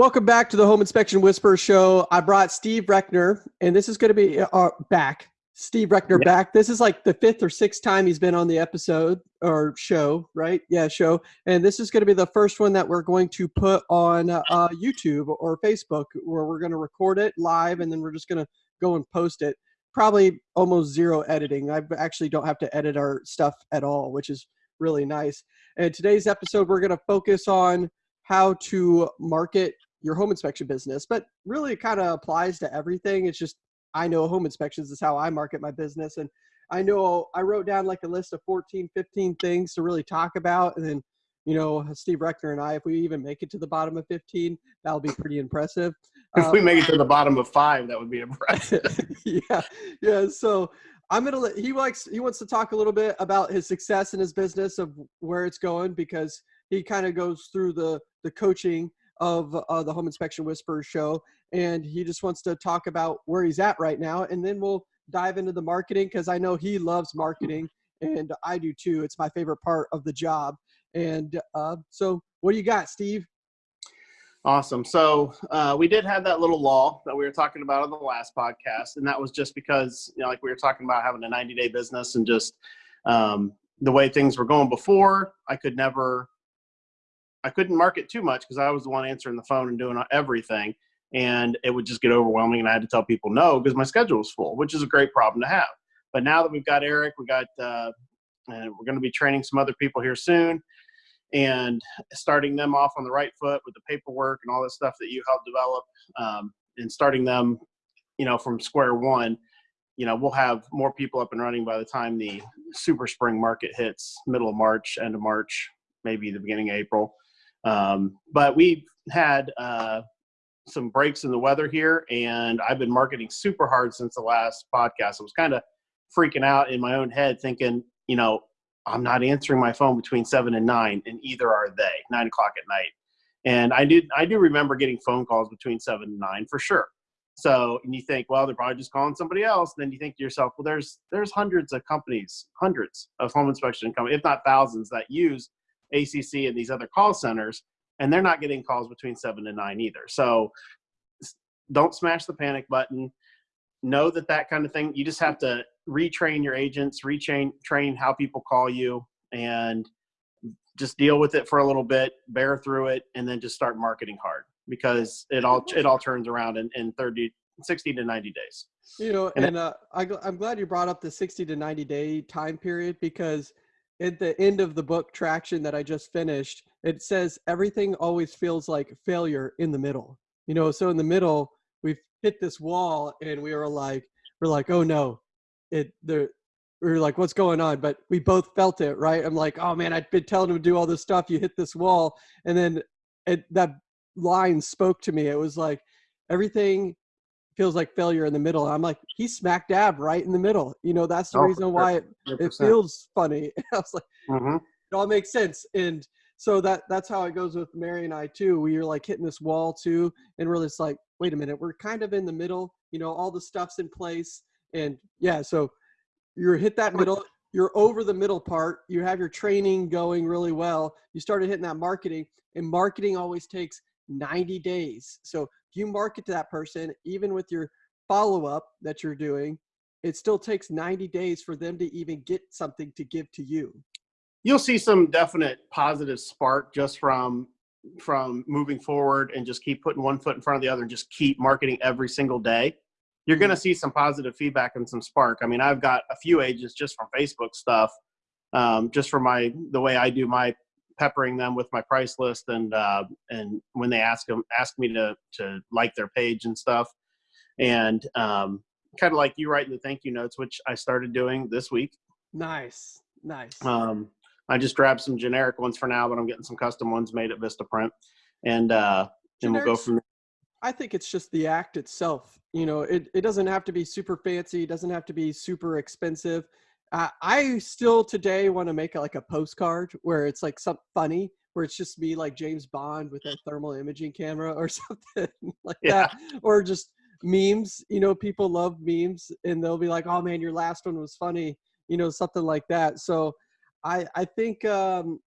Welcome back to the Home Inspection Whisperer Show. I brought Steve Reckner, and this is going to be uh, back. Steve Reckner back. This is like the fifth or sixth time he's been on the episode or show, right? Yeah, show. And this is going to be the first one that we're going to put on uh, YouTube or Facebook, where we're going to record it live, and then we're just going to go and post it. Probably almost zero editing. I actually don't have to edit our stuff at all, which is really nice. And today's episode, we're going to focus on how to market your home inspection business, but really it kind of applies to everything. It's just I know home inspections is how I market my business. And I know I wrote down like a list of 14, 15 things to really talk about. And then, you know, Steve Reckner and I, if we even make it to the bottom of 15, that'll be pretty impressive. If um, we make it to the bottom of five, that would be impressive. yeah. Yeah. So I'm going to let, he likes, he wants to talk a little bit about his success in his business of where it's going because he kind of goes through the, the coaching of uh, the Home Inspection Whisperer show. And he just wants to talk about where he's at right now. And then we'll dive into the marketing because I know he loves marketing and I do too. It's my favorite part of the job. And uh, so, what do you got, Steve? Awesome. So uh, we did have that little law that we were talking about on the last podcast, and that was just because, you know, like we were talking about having a 90-day business and just um, the way things were going before. I could never I couldn't market too much because I was the one answering the phone and doing everything. And it would just get overwhelming. And I had to tell people no because my schedule was full, which is a great problem to have. But now that we've got Eric, we got, uh, and we're going to be training some other people here soon and starting them off on the right foot with the paperwork and all this stuff that you helped develop um, and starting them, you know, from square one, you know, we'll have more people up and running by the time the super spring market hits middle of March, end of March, maybe the beginning of April. Um, but we've had uh, some breaks in the weather here, and I've been marketing super hard since the last podcast. I was kind of freaking out in my own head, thinking, you know, I'm not answering my phone between seven and nine, and either are they, nine o'clock at night. And I did, I do remember getting phone calls between seven and nine for sure. So, and you think, well, they're probably just calling somebody else. And then you think to yourself, well, there's there's hundreds of companies, hundreds of home inspection companies, if not thousands, that use ACC and these other call centers, and they're not getting calls between seven and nine either. So don't smash the panic button. Know that that kind of thing, you just have to retrain your agents, retrain train how people call you, and just deal with it for a little bit, bear through it, and then just start marketing hard because it all it all turns around in, in 30, 60 to 90 days. You know, and, and uh, I, I'm glad you brought up the 60 to 90 day time period because – at the end of the book traction that i just finished it says everything always feels like failure in the middle. You know so in the middle we've hit this wall and we were like we're like oh no it there we were like what's going on? But we both felt it right? I'm like oh man i've been telling him to do all this stuff you hit this wall. And then it, that line spoke to me. It was like everything feels like failure in the middle. I'm like, he's smack dab right in the middle. You know, that's the oh, reason why it, it feels funny. I was like, mm-hmm. it all makes sense. And so that that's how it goes with Mary and I too. We are like hitting this wall too, and we're just like, wait a minute, we're kind of in the middle. You know, all the stuff's in place, and yeah, so you're hit that middle. You're over the middle part. You have your training going really well. You started hitting that marketing, and marketing always takes 90 days. So you market to that person, even with your follow up that you're doing, it still takes 90 days for them to even get something to give to you. You'll see some definite positive spark just from from moving forward and just keep putting one foot in front of the other and just keep marketing every single day. You're going to mm-hmm. see some positive feedback and some spark. I mean, I've got a few agents just from Facebook stuff, um, just for my the way I do my peppering them with my price list and uh, and when they ask them ask me to to like their page and stuff. And um, kind of like you writing the thank you notes which i started doing this week. Nice nice. Um, i just grabbed some generic ones for now but i'm getting some custom ones made at vistaprint and uh and we'll go from there. I think it's just the act itself you know it, it doesn't have to be super fancy it doesn't have to be super expensive uh, I still today want to make like a postcard where it's like something funny, where it's just me like James Bond with a thermal imaging camera or something like yeah. that, or just memes. You know, people love memes, and they'll be like, "Oh man, your last one was funny," you know, something like that. So, I I think, um,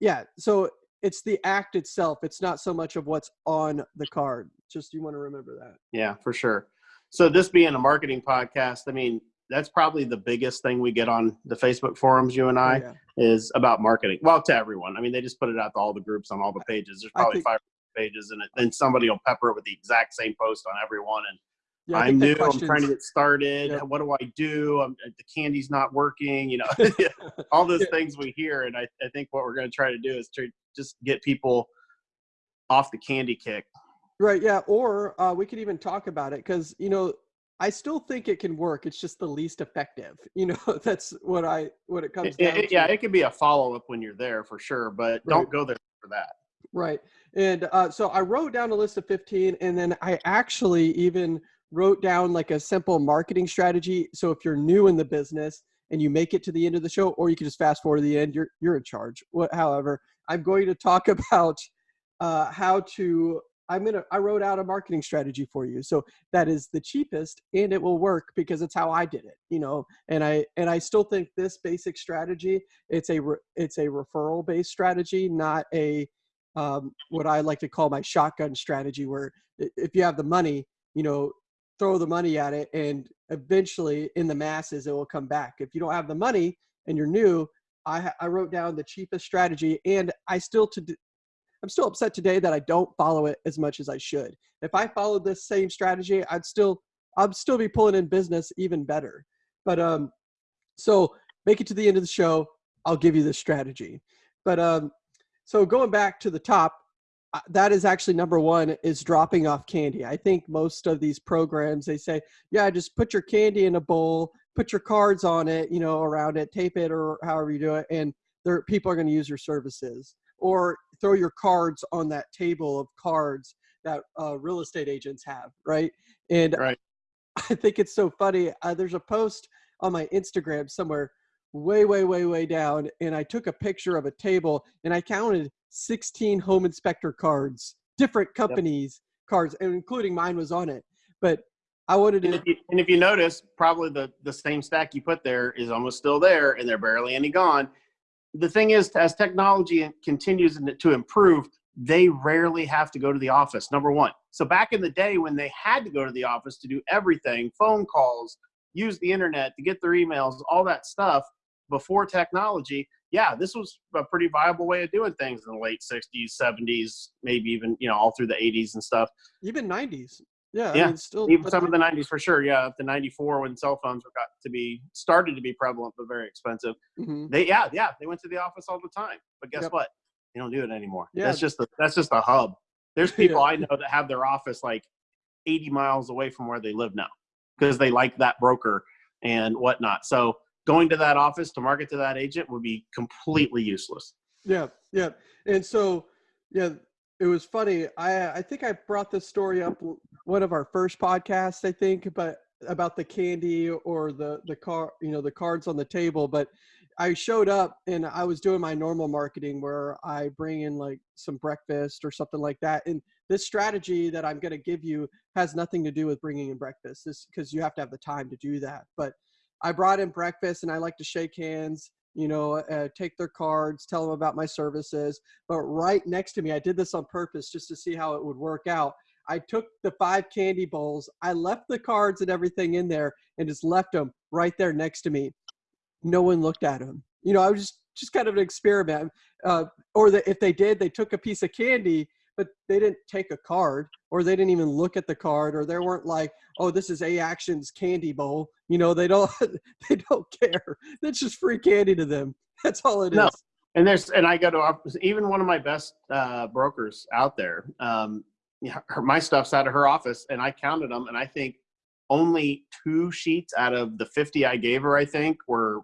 yeah. So it's the act itself. It's not so much of what's on the card. Just you want to remember that. Yeah, for sure. So this being a marketing podcast, I mean, that's probably the biggest thing we get on the Facebook forums, you and Oh, I, yeah. is about marketing. Well, to everyone. I mean, they just put it out to all the groups on all the pages. There's probably think- five pages in it. Then somebody will pepper it with the exact same post on everyone. And Yeah, I I'm new. I'm trying to get started. Yep. What do I do? I'm, the candy's not working. You know, all those Yeah. things we hear. And I, I think what we're going to try to do is to just get people off the candy kick. Right. Yeah. Or uh, we could even talk about it because you know I still think it can work. It's just the least effective. You know, that's what I what it comes It- down it- to. yeah, it can be a follow up when you're there for sure, but Right. don't go there for that. Right. And uh, so I wrote down a list of 15, and then I actually even wrote down like a simple marketing strategy. So if you're new in the business and you make it to the end of the show, or you can just fast forward to the end, you're you're in charge. What, however, I'm going to talk about uh, how to. I'm gonna. I wrote out a marketing strategy for you. So that is the cheapest, and it will work because it's how I did it. You know, and I and I still think this basic strategy. It's a it's a referral based strategy, not a um, what I like to call my shotgun strategy, where if you have the money, you know, throw the money at it, and eventually in the masses it will come back. If you don't have the money and you're new, I, I wrote down the cheapest strategy, and I still to I'm still upset today that I don't follow it as much as I should. If I followed this same strategy, I'd still I'd still be pulling in business even better. But um, so make it to the end of the show. I'll give you the strategy. But um, so going back to the top, uh, that is actually number one is dropping off candy. I think most of these programs they say, yeah, just put your candy in a bowl, put your cards on it, you know, around it, tape it or however you do it, and there people are going to use your services. Or throw your cards on that table of cards that uh, real estate agents have, right? And Right. I think it's so funny. Uh, there's a post on my Instagram somewhere way, way, way, way down, and I took a picture of a table and I counted 16 home inspector cards, different companies' cards, and including mine was on it. But I wanted And to, if, you, and if you notice, probably the, the same stack you put there is almost still there and they're barely any gone. The thing is, as technology continues to improve, they rarely have to go to the office, number one. So back in the day when they had to go to the office to do everything, phone calls, use the internet to get their emails, all that stuff before technology, yeah, this was a pretty viable way of doing things in the late 60s, 70s, maybe even, you know, all through the 80s and stuff. even 90s. Yeah, Yeah, I mean, still, even some of the 90s for sure yeah up to 94 when cell phones were got to be started to be prevalent but very expensive mhm. they yeah yeah they went to the office all the time but guess Yep. what they don't do it anymore Yeah. that's just the that's just the hub there's people Yeah. i know that have their office like 80 miles away from where they live now because they like that broker and whatnot so going to that office to market to that agent would be completely useless Yeah, yeah. And so, yeah, it was funny. I I think I brought this story up one of our first podcasts, I think, but about the candy or the the car, you know, the cards on the table. But I showed up and I was doing my normal marketing where I bring in like some breakfast or something like that. And this strategy that I'm going to give you has nothing to do with bringing in breakfast. This because you have to have the time to do that. But I brought in breakfast and I like to shake hands you know, uh, take their cards, tell them about my services. But right next to me, I did this on purpose just to see how it would work out. I took the five candy bowls, I left the cards and everything in there, and just left them right there next to me. No one looked at them. You know, I was just just kind of an experiment. Uh, or that if they did, they took a piece of candy, but they didn't take a card, or they didn't even look at the card, or they weren't like, "Oh, this is A Action's candy bowl." You know, they don't they don't care. That's just free candy to them. That's all it is. No. and there's and I go to even one of my best uh, brokers out there. Um, her, my stuff's out of her office, and I counted them, and I think only two sheets out of the 50 I gave her, I think, were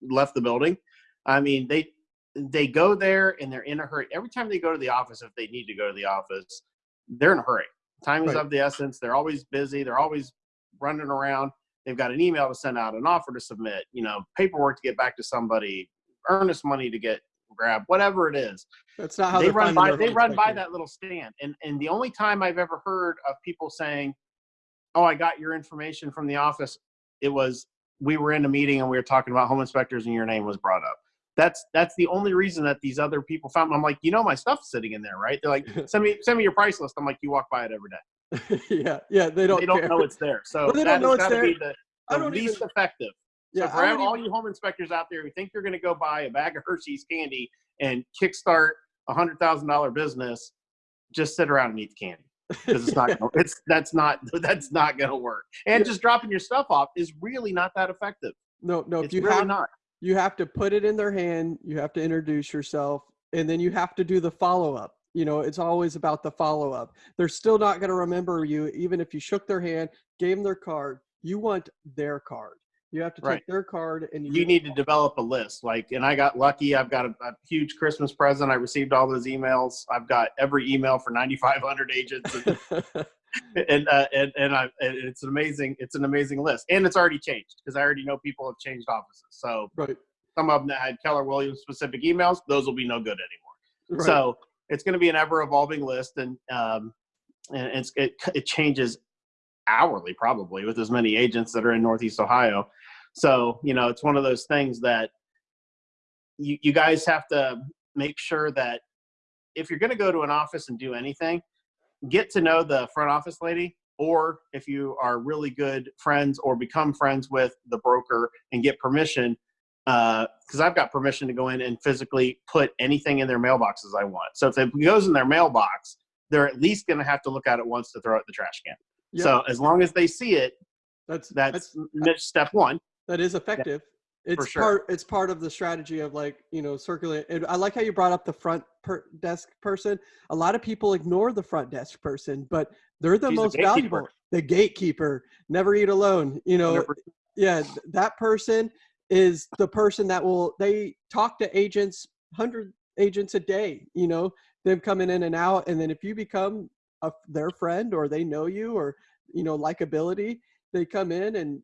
left the building. I mean, they they go there and they're in a hurry. Every time they go to the office, if they need to go to the office, they're in a hurry. Time is Right. of the essence. They're always busy. They're always running around. They've got an email to send out, an offer to submit, you know, paperwork to get back to somebody, earnest money to get grab, whatever it is That's not how they run by they run by that little stand and and the only time i've ever heard of people saying oh i got your information from the office it was we were in a meeting and we were talking about home inspectors and your name was brought up that's that's the only reason that these other people found. I'm like, you know, my stuff's sitting in there, right? They're like, send me send me your price list. I'm like, you walk by it every day. yeah, yeah, they don't. They don't care. know it's there, so Well, they that don't know it's there. be the, the don't least even- effective. Yeah, for I all even- you home inspectors out there who think you're going to go buy a bag of Hershey's candy and kickstart a hundred thousand dollar business, just sit around and eat the candy because it's not. Gonna, it's that's not that's not going to work. And Yeah. just dropping your stuff off is really not that effective. no, no. If it's you really have not. You have to put it in their hand you have to introduce yourself and then you have to do the follow-up you know it's always about the follow-up they're still not going to remember you even if you shook their hand gave them their card you want their card you have to take Right. their card and You need to develop a list. Like, and I got lucky. I've got a, a huge Christmas present. I received all those emails. I've got every email for 9,500 agents, and and uh, and, and, I, it's an amazing. It's an amazing list, and it's already changed because I already know people have changed offices. So right, some of them that had Keller Williams specific emails, those will be no good anymore. right. So it's going to be an ever evolving list, and um, and it's it, it changes hourly probably with as many agents that are in Northeast Ohio. So you know, it's one of those things that you you guys have to make sure that if you're going to go to an office and do anything, get to know the front office lady. Or if you are really good friends or become friends with the broker and get permission, uh, because I've got permission to go in and physically put anything in their mailboxes I want. So if it goes in their mailbox, they're at least going to have to look at it once to throw it in the trash can. Yeah, So as long as they see it, that's that's, that's step one. that is effective it's sure. part it's part of the strategy of like you know circulate and i like how you brought up the front per desk person a lot of people ignore the front desk person but they're the She's most gatekeeper. valuable the gatekeeper never eat alone you know 100%. yeah that person is the person that will they talk to agents 100 agents a day you know them coming in and out and then if you become a, their friend or they know you or you know likability they come in and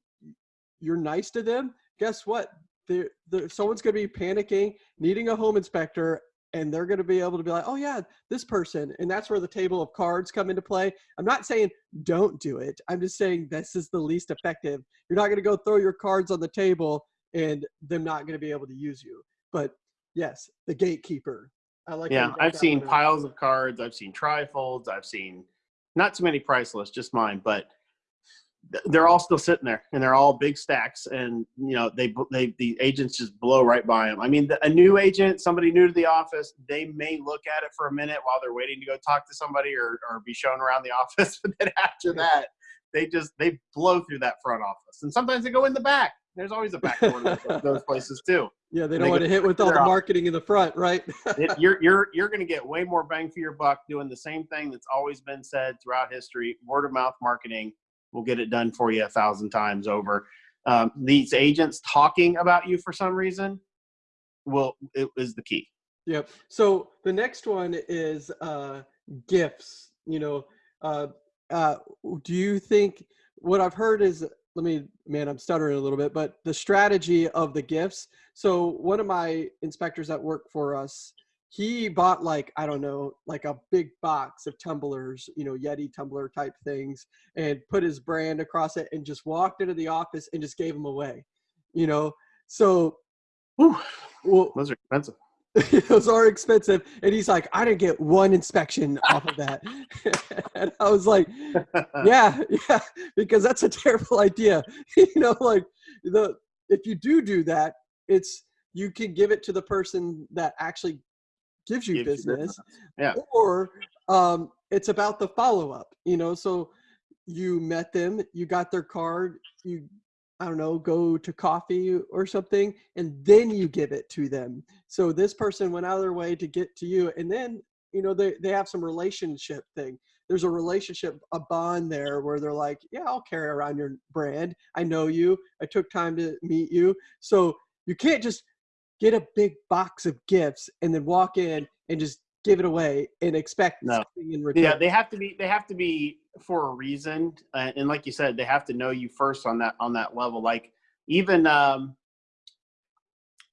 you're nice to them guess what? They're, they're, someone's going to be panicking needing a home inspector and they're going to be able to be like oh yeah this person and that's where the table of cards come into play. I'm not saying don't do it. I'm just saying this is the least effective. You're not going to go throw your cards on the table and them not going to be able to use you. But yes the gatekeeper. I like Yeah, I've seen piles of cards. I've seen trifolds. I've seen not too many price lists, just mine, but they're all still sitting there, and they're all big stacks. And you know, they they the agents just blow right by them. I mean, the, a new agent, somebody new to the office, they may look at it for a minute while they're waiting to go talk to somebody or or be shown around the office, but then after that, they just they blow through that front office, and sometimes they go in the back. There's always a back door to those- places too. yeah they don't they want to hit with all the marketing in the front right it, you're you're you're going to get way more bang for your buck doing the same thing that's always been said throughout history. Word of mouth marketing will get it done for you a thousand times over. Um, these agents talking about you for some reason will it is the key. Yep. So the next one is uh, gifts. You know, uh, uh, do you think what I've heard is let me man, I'm stuttering a little bit, but the strategy of the gifts. So one of my inspectors that work for us, he bought like I don't know, like a big box of tumblers, you know, Yeti tumbler type things, and put his brand across it, and just walked into the office and just gave them away. You know, so Whew, well, those are expensive. those are expensive. And he's like, I didn't get one inspection off of that. and I was like, yeah, yeah, because that's a terrible idea. you know, like the if you do do that, it's you can give it to the person that actually gives you Gives you business, Yeah. or um, it's about the follow up. You know, so you met them, you got their card, you I don't know, go to coffee or something, and then you give it to them. So this person went out of their way to get to you, and then you know they they have some relationship thing. There's a relationship, a bond there where they're like, yeah, I'll carry around your brand. I know you. I took time to meet you. So you can't just get a big box of gifts and then walk in and just give it away and expect No. something in return. Yeah, they have to be they have to be for a reason, uh, and like you said, they have to know you first on that on that level. Like even um,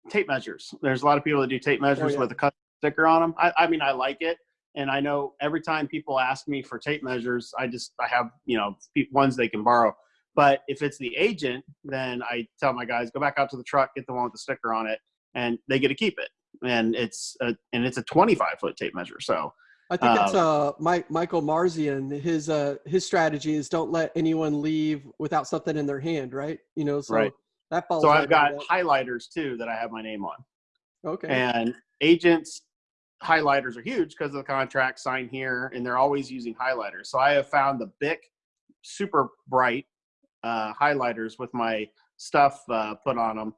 tape measures. There's a lot of people that do tape measures yeah. with a custom sticker on them. I, I mean, I like it, and I know every time people ask me for tape measures, I just I have you know ones they can borrow. But if it's the agent, then I tell my guys go back out to the truck, get the one with the sticker on it, and they get to keep it. And it's a, and it's a 25 foot tape measure. So I think it's uh Mike Michael Marzian. His uh his strategy is don't let anyone leave without something in their hand, right? You know, so Right. that falls. so I've got highlighters too that I have my name on. okay. And agents highlighters are huge because of the contract signed here, and they're always using highlighters. So I have found the Bic super bright uh, highlighters with my stuff uh, put on them.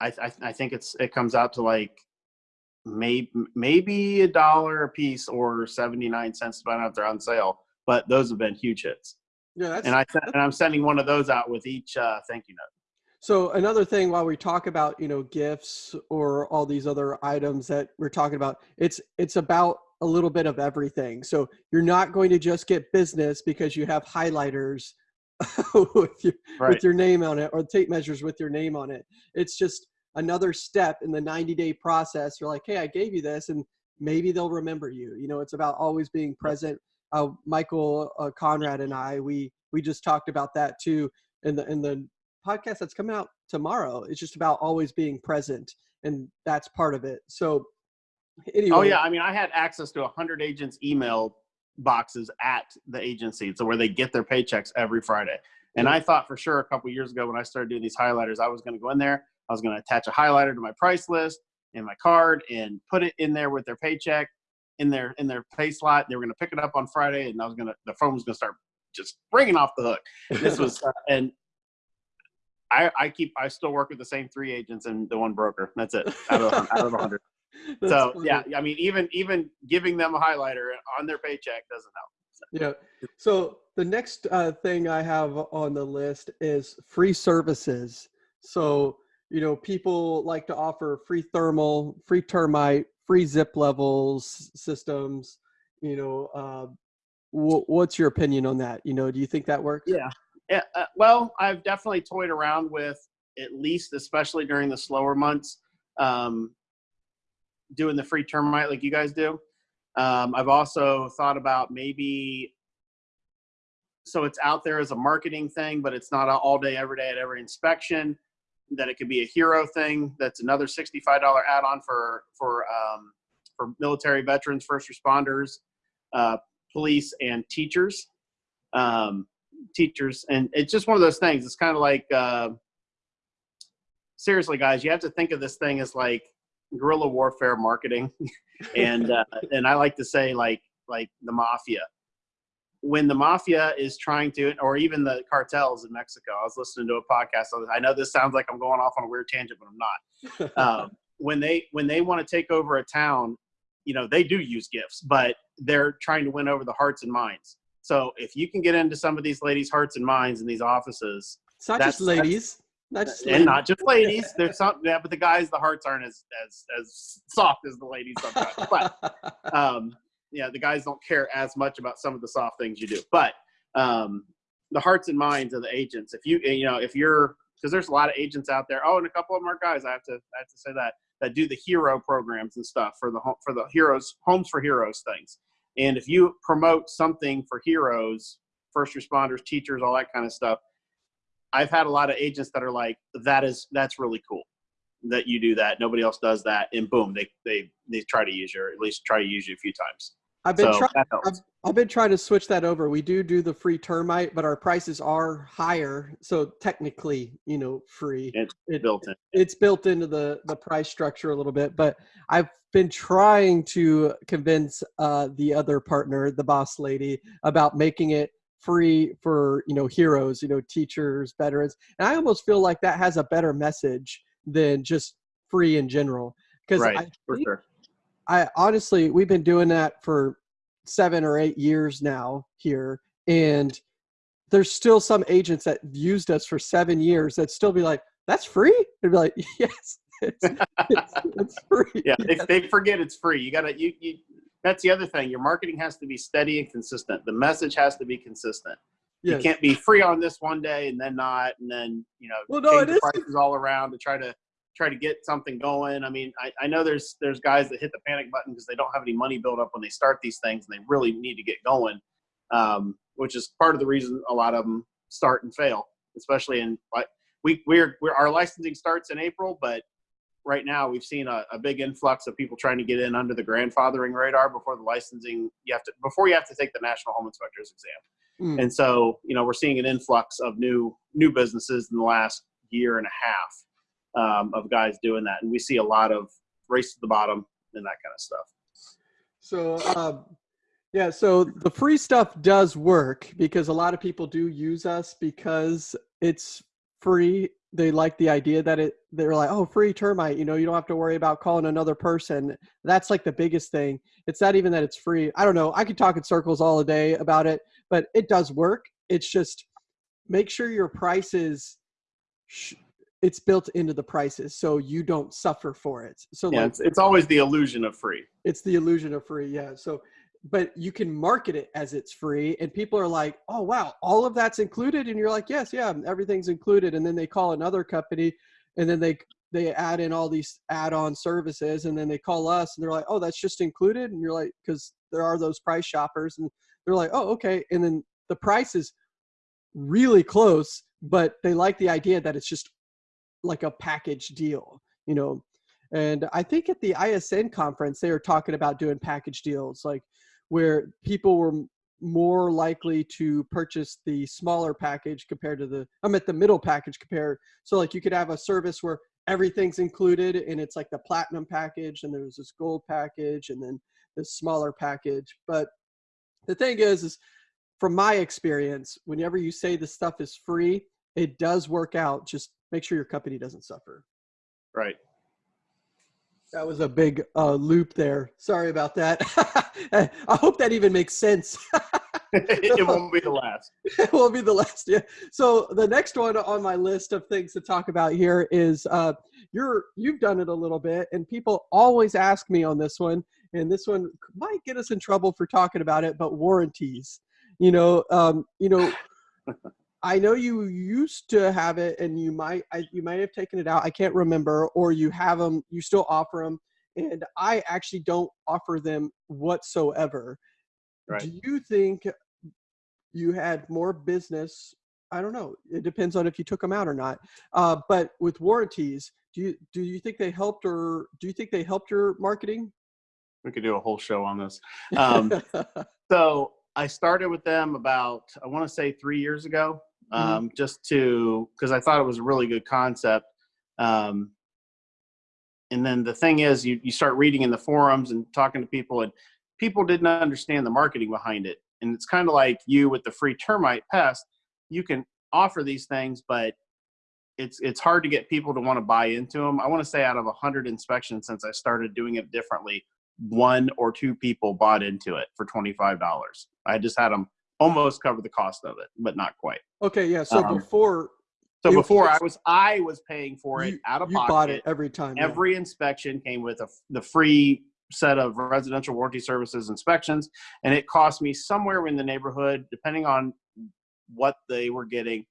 I, I, I think it's it comes out to like maybe maybe a dollar a piece or 79 cents depending on if they're on sale but those have been huge hits yeah, that's and i and i'm sending one of those out with each uh, thank you note So another thing, while we talk about you know gifts or all these other items that we're talking about, it's it's about a little bit of everything. So you're not going to just get business because you have highlighters with your right with your name on it or tape measures with your name on it. It's just another step in the 90 day process. You're like, hey, I gave you this, and maybe they'll remember you. You know, it's about always being present. Uh, Michael uh, Conrad and I, we we just talked about that too in the in the podcast that's coming out tomorrow. It's just about always being present, and that's part of it. So, anyway, oh yeah i mean i had access to a 100 agents email boxes at the agency so where they get their paychecks every friday. And i thought for sure a couple years ago when i started doing these highlighters i was going to go in there i was going to attach a highlighter to my price list and my card and put it in there with their paycheck in their in their pay slot. They were going to pick it up on friday and i was going to the phone was going to start just ringing off the hook. This was uh, and I, I keep I still work with the same three agents and the one broker. That's it. Out of out of a hundred. So funny. yeah, I mean even even giving them a highlighter on their paycheck doesn't help. Yeah. So the next uh, thing I have on the list is free services. So, you know, people like to offer free thermal, free termite, free zip levels systems. You know, uh, wh- what's your opinion on that? You know, do you think that works? Yeah. Yeah. Uh, well, I've definitely toyed around with at least, especially during the slower months, um, doing the free termite like you guys do. Um, I've also thought about maybe so it's out there as a marketing thing, but it's not all day, every day at every inspection. That it could be a hero thing. That's another sixty-five dollar add-on for for um, for military veterans, first responders, uh, police, and teachers. Um, teachers, and it's just one of those things. It's kind of like uh, seriously, guys, you have to think of this thing as like guerrilla warfare marketing, and uh, and I like to say like like the mafia. When the mafia is trying to, or even the cartels in Mexico, I was listening to a podcast. I know this sounds like I'm going off on a weird tangent, but I'm not. Um, when they when they want to take over a town, you know they do use gifts, but they're trying to win over the hearts and minds. So if you can get into some of these ladies' hearts and minds in these offices, It's not just ladies. Not just and ladies. not just ladies. There's some, yeah, but the guys, the hearts aren't as as as soft as the ladies sometimes. But um, yeah, the guys don't care as much about some of the soft things you do. But um, the hearts and minds of the agents. If you you know if you're because there's a lot of agents out there. Oh, and a couple of them are guys. I have to I have to say that that do the hero programs and stuff for the for the heroes homes for heroes things. And if you promote something for heroes, first responders, teachers, all that kind of stuff, I've had a lot of agents that are like, "That is that's really cool that you do that. Nobody else does that." And boom, they they they try to use you, or at least try to use you a few times. I've been so trying. I've, I've been trying to switch that over. We do do the free termite, but our prices are higher, so technically, you know, free. It's It- built in. it's built into the the price structure a little bit but i've been trying to convince uh the other partner the boss lady about making it free for you know heroes you know teachers veterans and i almost feel like that has a better message than just free in general because Right, I, for sure. I honestly we've been doing that for seven or eight years now here and there's still some agents that used us for seven years that still be like that's free they'd be like yes it's, it's, it's free Yeah, they, Yes. they forget it's free. You gotta you you. That's the other thing. Your marketing has to be steady and consistent. The message has to be consistent. Yes. You can't be free on this one day and then not, and then you know Well, no, change the prices all around to try to try to get something going. I mean, I, I know there's there's guys that hit the panic button because they don't have any money built up when they start these things, and they really need to get going, um, which is part of the reason a lot of them start and fail, especially in like we we're, we're our licensing starts in April, but right now we've seen a, a, big influx of people trying to get in under the grandfathering radar before the licensing you have to before you have to take the national home inspectors exam. Mm. and so you know we're seeing an influx of new new businesses in the last year and a half um, of guys doing that. And we see a lot of race to the bottom and that kind of stuff. So um, yeah so the free stuff does work because a lot of people do use us because it's free they like the idea that it they're like oh free termite you know you don't have to worry about calling another person. That's like the biggest thing. It's not even that it's free. I don't know. I could talk in circles all day about it but it does work. It's just make sure your prices it's built into the prices so you don't suffer for it. So yeah, like, it's, it's always the illusion of free. It's the illusion of free yeah. So but you can market it as it's free and people are like oh wow all of that's included? And you're like yes yeah everything's included. And then they call another company and then they they add in all these add-on services and then they call us and they're like oh that's just included? And you're like because there are those price shoppers and they're like oh okay. And then the price is really close but they like the idea that it's just like a package deal you know? And i think at the isn conference they were talking about doing package deals like where people were more likely to purchase the smaller package compared to the I'm at the middle package compared so like you could have a service where everything's included and it's like the platinum package and there's this gold package and then this smaller package but the thing is is from my experience whenever you say the stuff is free it does work out just make sure your company doesn't suffer. Right that was a big uh, loop there. Sorry about that. I hope that even makes sense. it won't be the last. It won't be the last. Yeah. So the next one on my list of things to talk about here is uh, you're you've done it a little bit, and people always ask me on this one, and this one might get us in trouble for talking about it, but warranties. You know, um, you know. I know you used to have it, and you might I, you might have taken it out. I can't remember, or you have them. You still offer them, and I actually don't offer them whatsoever. Right. Do you think you had more business? I don't know. It depends on if you took them out or not. Uh, but with warranties, do you do you think they helped, or do you think they helped your marketing? We could do a whole show on this. Um, so I started with them about I want to say three years ago, mm-hmm. um, mm-hmm. just to because I thought it was a really good concept. Um, and then the thing is, you you start reading in the forums and talking to people, and people didn't understand the marketing behind it. And it's kind of like you with the free termite pest. You can offer these things, but it's it's hard to get people to want to buy into them. I want to say out of a hundred inspections since I started doing it differently, one or two people bought into it for twenty five dollars. I just had them almost cover the cost of it, but not quite. Okay, yeah. So um, before so before I was I was paying for it you, out of you pocket. bought it every time. Every yeah. inspection came with a, the free set of residential warranty services inspections, and it cost me somewhere in the neighborhood, depending on what they were getting,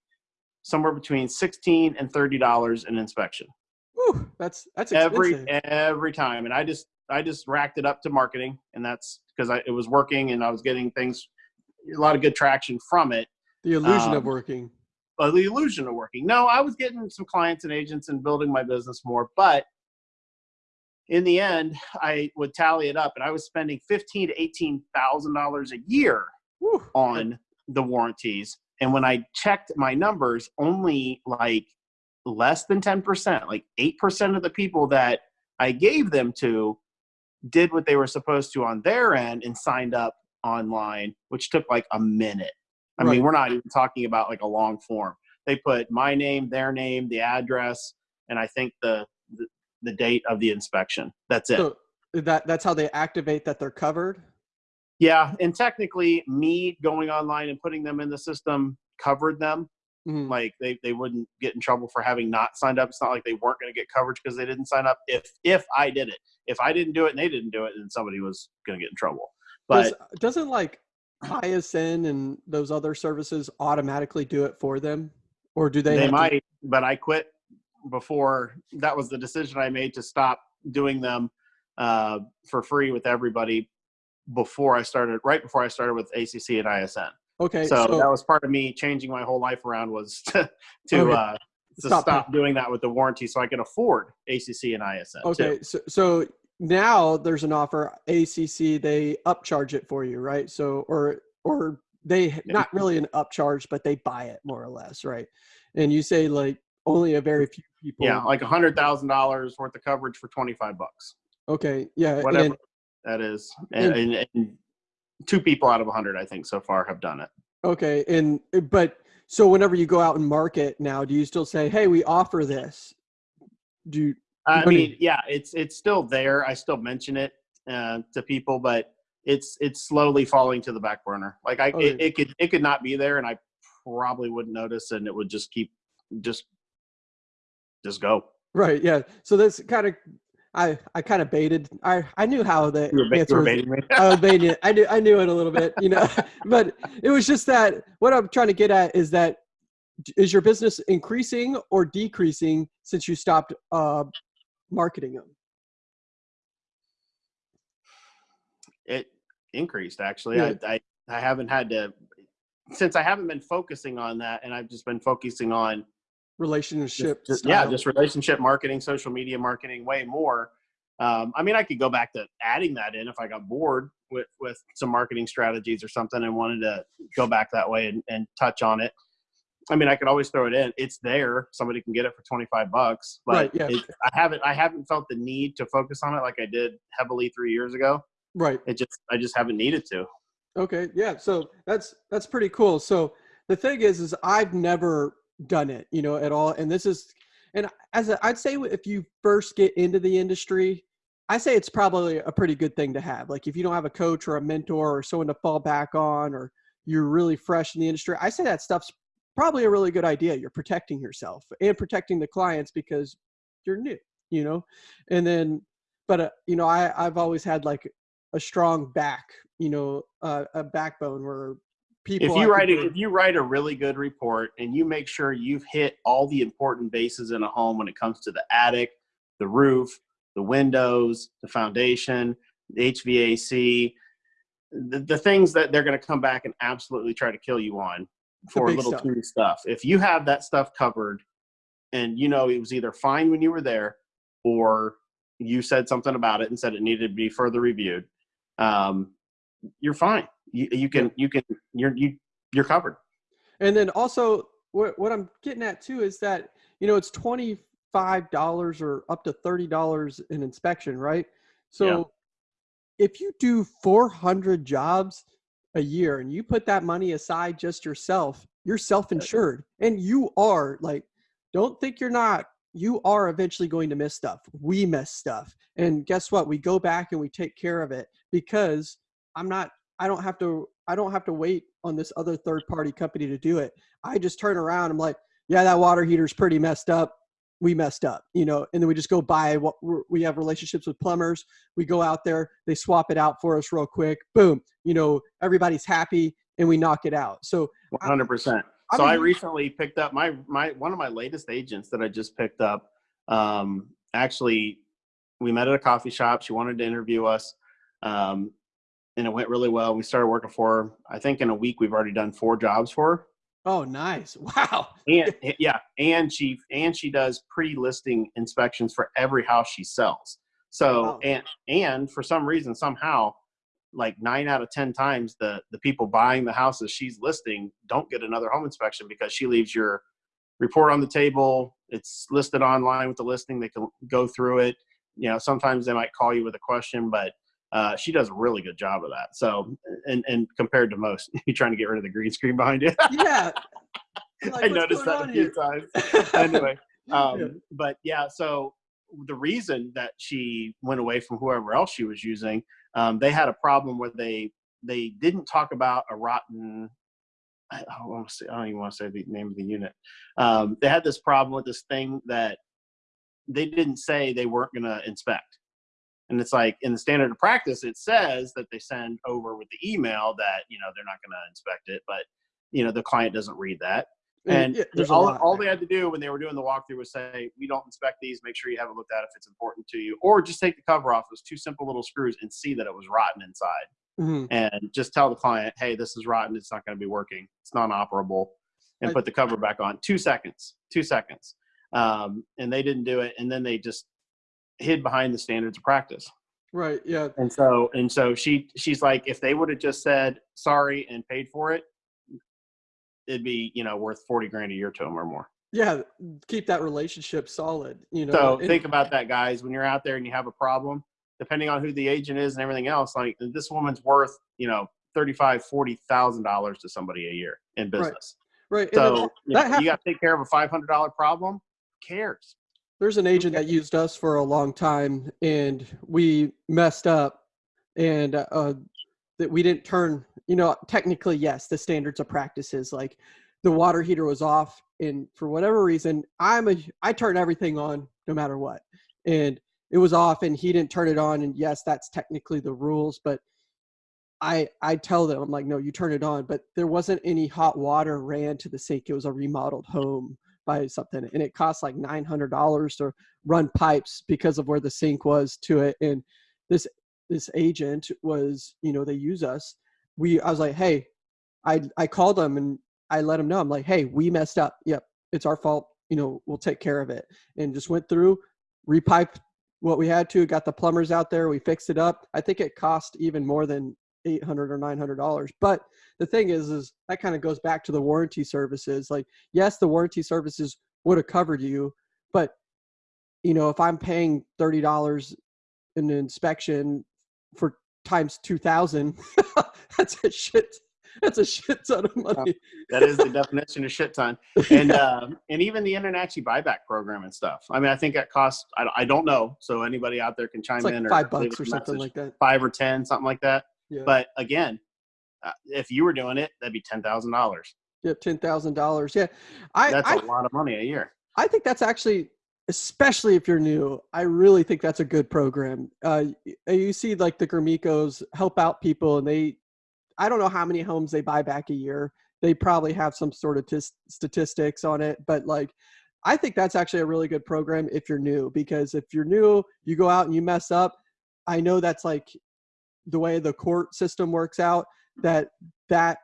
somewhere between sixteen and thirty dollars an inspection. Whew, that's that's expensive. every every time, and I just I just racked it up to marketing, and that's because it was working, and I was getting things a lot of good traction from it. The illusion um, of working. Uh, the illusion of working. No, I was getting some clients and agents and building my business more, but in the end, I would tally it up, and I was spending fifteen to eighteen thousand dollars a year Whew. on the warranties. And when I checked my numbers, only like less than ten percent, like eight percent of the people that I gave them to did what they were supposed to on their end and signed up online, which took like a minute. I right. mean, we're not even talking about like a long form. They put my name, their name, the address, and I think the the, the date of the inspection. That's it. So that that's how they activate that they're covered. Yeah, and technically, me going online and putting them in the system covered them. Mm-hmm. Like they, they wouldn't get in trouble for having not signed up. It's not like they weren't going to get coverage because they didn't sign up. If if I did it, if I didn't do it and they didn't do it, then somebody was going to get in trouble. But Does, doesn't like ISN and those other services automatically do it for them, or do they? They might, to- but I quit before that was the decision I made to stop doing them uh, for free with everybody before I started. Right before I started with ACC and ISN. Okay, so, so that was part of me changing my whole life around was to to okay. uh, to Stop stop, doing that with the warranty so I can afford ACC and ISN. Okay, Too. so so now there's an offer. ACC they upcharge it for you, right? So or or they not really an upcharge, but they buy it more or less, right? And you say like only a very few people. Yeah, like a hundred thousand dollars worth of coverage for twenty five bucks, Okay. Yeah. whatever and- that is, and, and, and two people out of a hundred, I think, so far have done it. okay. And eh, but so whenever you go out and market now, do you still say, "Hey, we offer this"? Do you, I mean, yeah, it's it's still there. I still mention it uh, to people, but it's it's slowly falling to the back burner. Like I, Okay. it, it could it could not be there, and I probably wouldn't notice, and it would just keep just just go. right? Yeah. So that's kind of I I kind of baited. I I knew how the You were, ba- you answer were was- baiting me. I was baiting it. I knew I knew it a little bit, you know. but it was just that what I'm trying to get at is that is your business increasing or decreasing since you stopped uh, marketing them? it increased actually. Yeah. I, I I haven't had to since I haven't been focusing on that, and I've just been focusing on Relationship, just, yeah, just relationship marketing, social media marketing, way more. Um, I mean, I could go back to adding that in if I got bored with with some marketing strategies or something and wanted to go back that way and, and touch on it. I mean, I could always throw it in. It's there. Somebody can get it for twenty five bucks. But Right, yeah. it, I haven't I haven't felt the need to focus on it like I did heavily three years ago. right. It just I just haven't needed to. Okay, yeah. So that's that's pretty cool. So the thing is, is I've never done it, you know, at all. And this is, and as a, I'd say, if you first get into the industry, I say it's probably a pretty good thing to have. Like if you don't have a coach or a mentor or someone to fall back on, or you're really fresh in the industry, I say that stuff's probably a really good idea. You're protecting yourself and protecting the clients because you're new, you know. And then, but uh, you know, I I've always had like a strong back, you know, uh, a backbone where people. if you write a, if you write a really good report and you make sure you've hit all the important bases in a home when it comes to the attic, the roof, the windows, the foundation, the HVAC, the, the things that they're going to come back and absolutely try to kill you on for little stuff. teeny stuff. If you have that stuff covered and you know it was either fine when you were there or you said something about it and said it needed to be further reviewed, um, you're fine. You, you can you can you're you you're covered. And then also, what what I'm getting at too is that you know it's twenty five dollars or up to thirty dollars in inspection, right? So if you do four hundred jobs a year and you put that money aside just yourself, you're self insured, and you are like, don't think you're not. You are eventually going to miss stuff. We miss stuff, and guess what? We go back and we take care of it because I'm not. I don't have to. I don't have to wait on this other third party company to do it. I just turn around. I'm like, yeah, that water heater's pretty messed up. We messed up, you know, and then we just go buy what we're- we have relationships with plumbers. We go out there, they swap it out for us real quick. Boom, you know, everybody's happy and we knock it out. So One hundred percent. I'm So I huge- recently picked up my my one of my latest agents that I just picked up. Um, actually, we met at a coffee shop. She wanted to interview us, um, and it went really well. We started working for her. I think in a week we've already done four jobs for her. Oh, nice! Wow. And eh, yeah, and she and she does pre-listing inspections for every house she sells. So Wow. and and for some reason somehow like nine out of ten times the the people buying the houses she's listing don't get another home inspection because she leaves your report on the table it's listed online with the listing they can go through it you know sometimes they might call you with a question but uh, she does a really good job of that so and and compared to most you're trying to get rid of the green screen behind you Yeah. Like, i noticed that a few here?" times anyway um, Yeah. but yeah so the reason that she went away from whoever else she was using um, they had a problem where they they didn't talk about a rotten I, don't say, I don't even want to say the name of the unit. Um, they had this problem with this thing that they didn't say they weren't going to inspect. And it's like in the standard of practice, it says that they send over with the email that, you know, they're not going to inspect it, but, you know, the client doesn't read that. And yeah, there's all, all they had to do when they were doing the walkthrough was say, we don't inspect these. Make sure you have it looked at if it's important to you. Or just take the cover off. Was two simple little screws and see that it was rotten inside. Mhm. And just tell the client, hey, this is rotten. It's not going to be working. It's non operable. And I- put the cover back on. Two seconds. Two seconds. um, and they didn't do it, and then they just hid behind the standards of practice. Right. Yeah. And so and so she she's like, if they would have just said sorry and paid for it, it'd be you know worth forty grand a year to them or more. Yeah. Keep that relationship solid. You know. So and- think about that, guys. When you're out there and you have a problem, depending on who the agent is and everything else, like this woman's worth, you know, thirty-five, forty thousand dollars to somebody a year in business. right. then So you, that know, you got to take care of a five hundred dollar problem. Who cares? There's an agent that used us for a long time and we messed up and uh that we didn't turn you know technically yes the standards of practices like the water heater was off and for whatever reason i'm a i turn everything on no matter what. And it was off and he didn't turn it on and yes that's technically the rules but i i tell them i'm like no you turn it on but there wasn't any hot water ran to the sink. It was a remodeled home by something and it cost like $900 to run pipes because of where the sink was to it and this this agent was you know they use us. We i was like hey i i called them and i let them know. I'm like hey we messed up. Yep it's our fault. You know we'll take care of it and just went through repiped what we had to got the plumbers out there we fixed it up. I think it cost even more than 800 or 900 dollars but the thing is is that kind of goes back to the warranty services like yes the warranty services would have covered you but you know if i'm paying $30 in an inspection for times 2000 that's a shit that's a shit ton of money That is the definition of shit ton. And um, and even the InterNACHI buyback program and stuff. I mean, I think that costs. I, I don't know. So anybody out there can chime like in or five bucks or something message. like that five or ten, something like that. Yeah But again, uh, if you were doing it, that'd be ten thousand dollars. yep $10000 yeah i That's I a lot of money a year. I think that's actually, especially if you're new, I really think that's a good program. Uh, you see, like the Gromickos help out people, and they, I don't know how many homes they buy back a year. They probably have some sort of tis- statistics on it, but like, I think that's actually a really good program if you're new, because if you're new, you go out and you mess up. I know that's like the way the court system works out. That that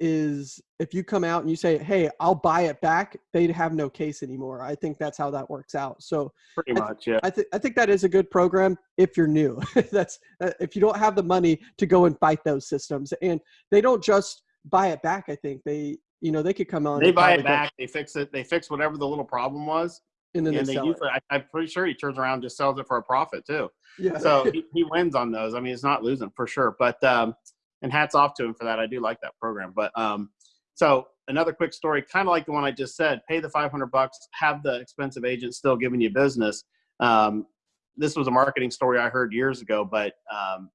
is if you come out and you say, "Hey, I'll buy it back," they'd have no case anymore. I think that's how that works out. So Pretty I th- much, yeah. I think I think that is a good program if you're new. that's uh, if you don't have the money to go and fight those systems, and they don't just buy it back. I think they, you know, they could come on. They and buy it go- back. They fix it. They fix whatever the little problem was, and then and they they sell usually. it. I, I'm pretty sure he turns around and just sells it for a profit too. Yeah. So he, he wins on those. I mean, it's not losing for sure. But um, and hats off to him for that. I do like that program. But um, so another quick story, kind of like the one I just said. Pay the 500 bucks. Have the expensive agent still giving you business. Um, this was a marketing story I heard years ago, but um,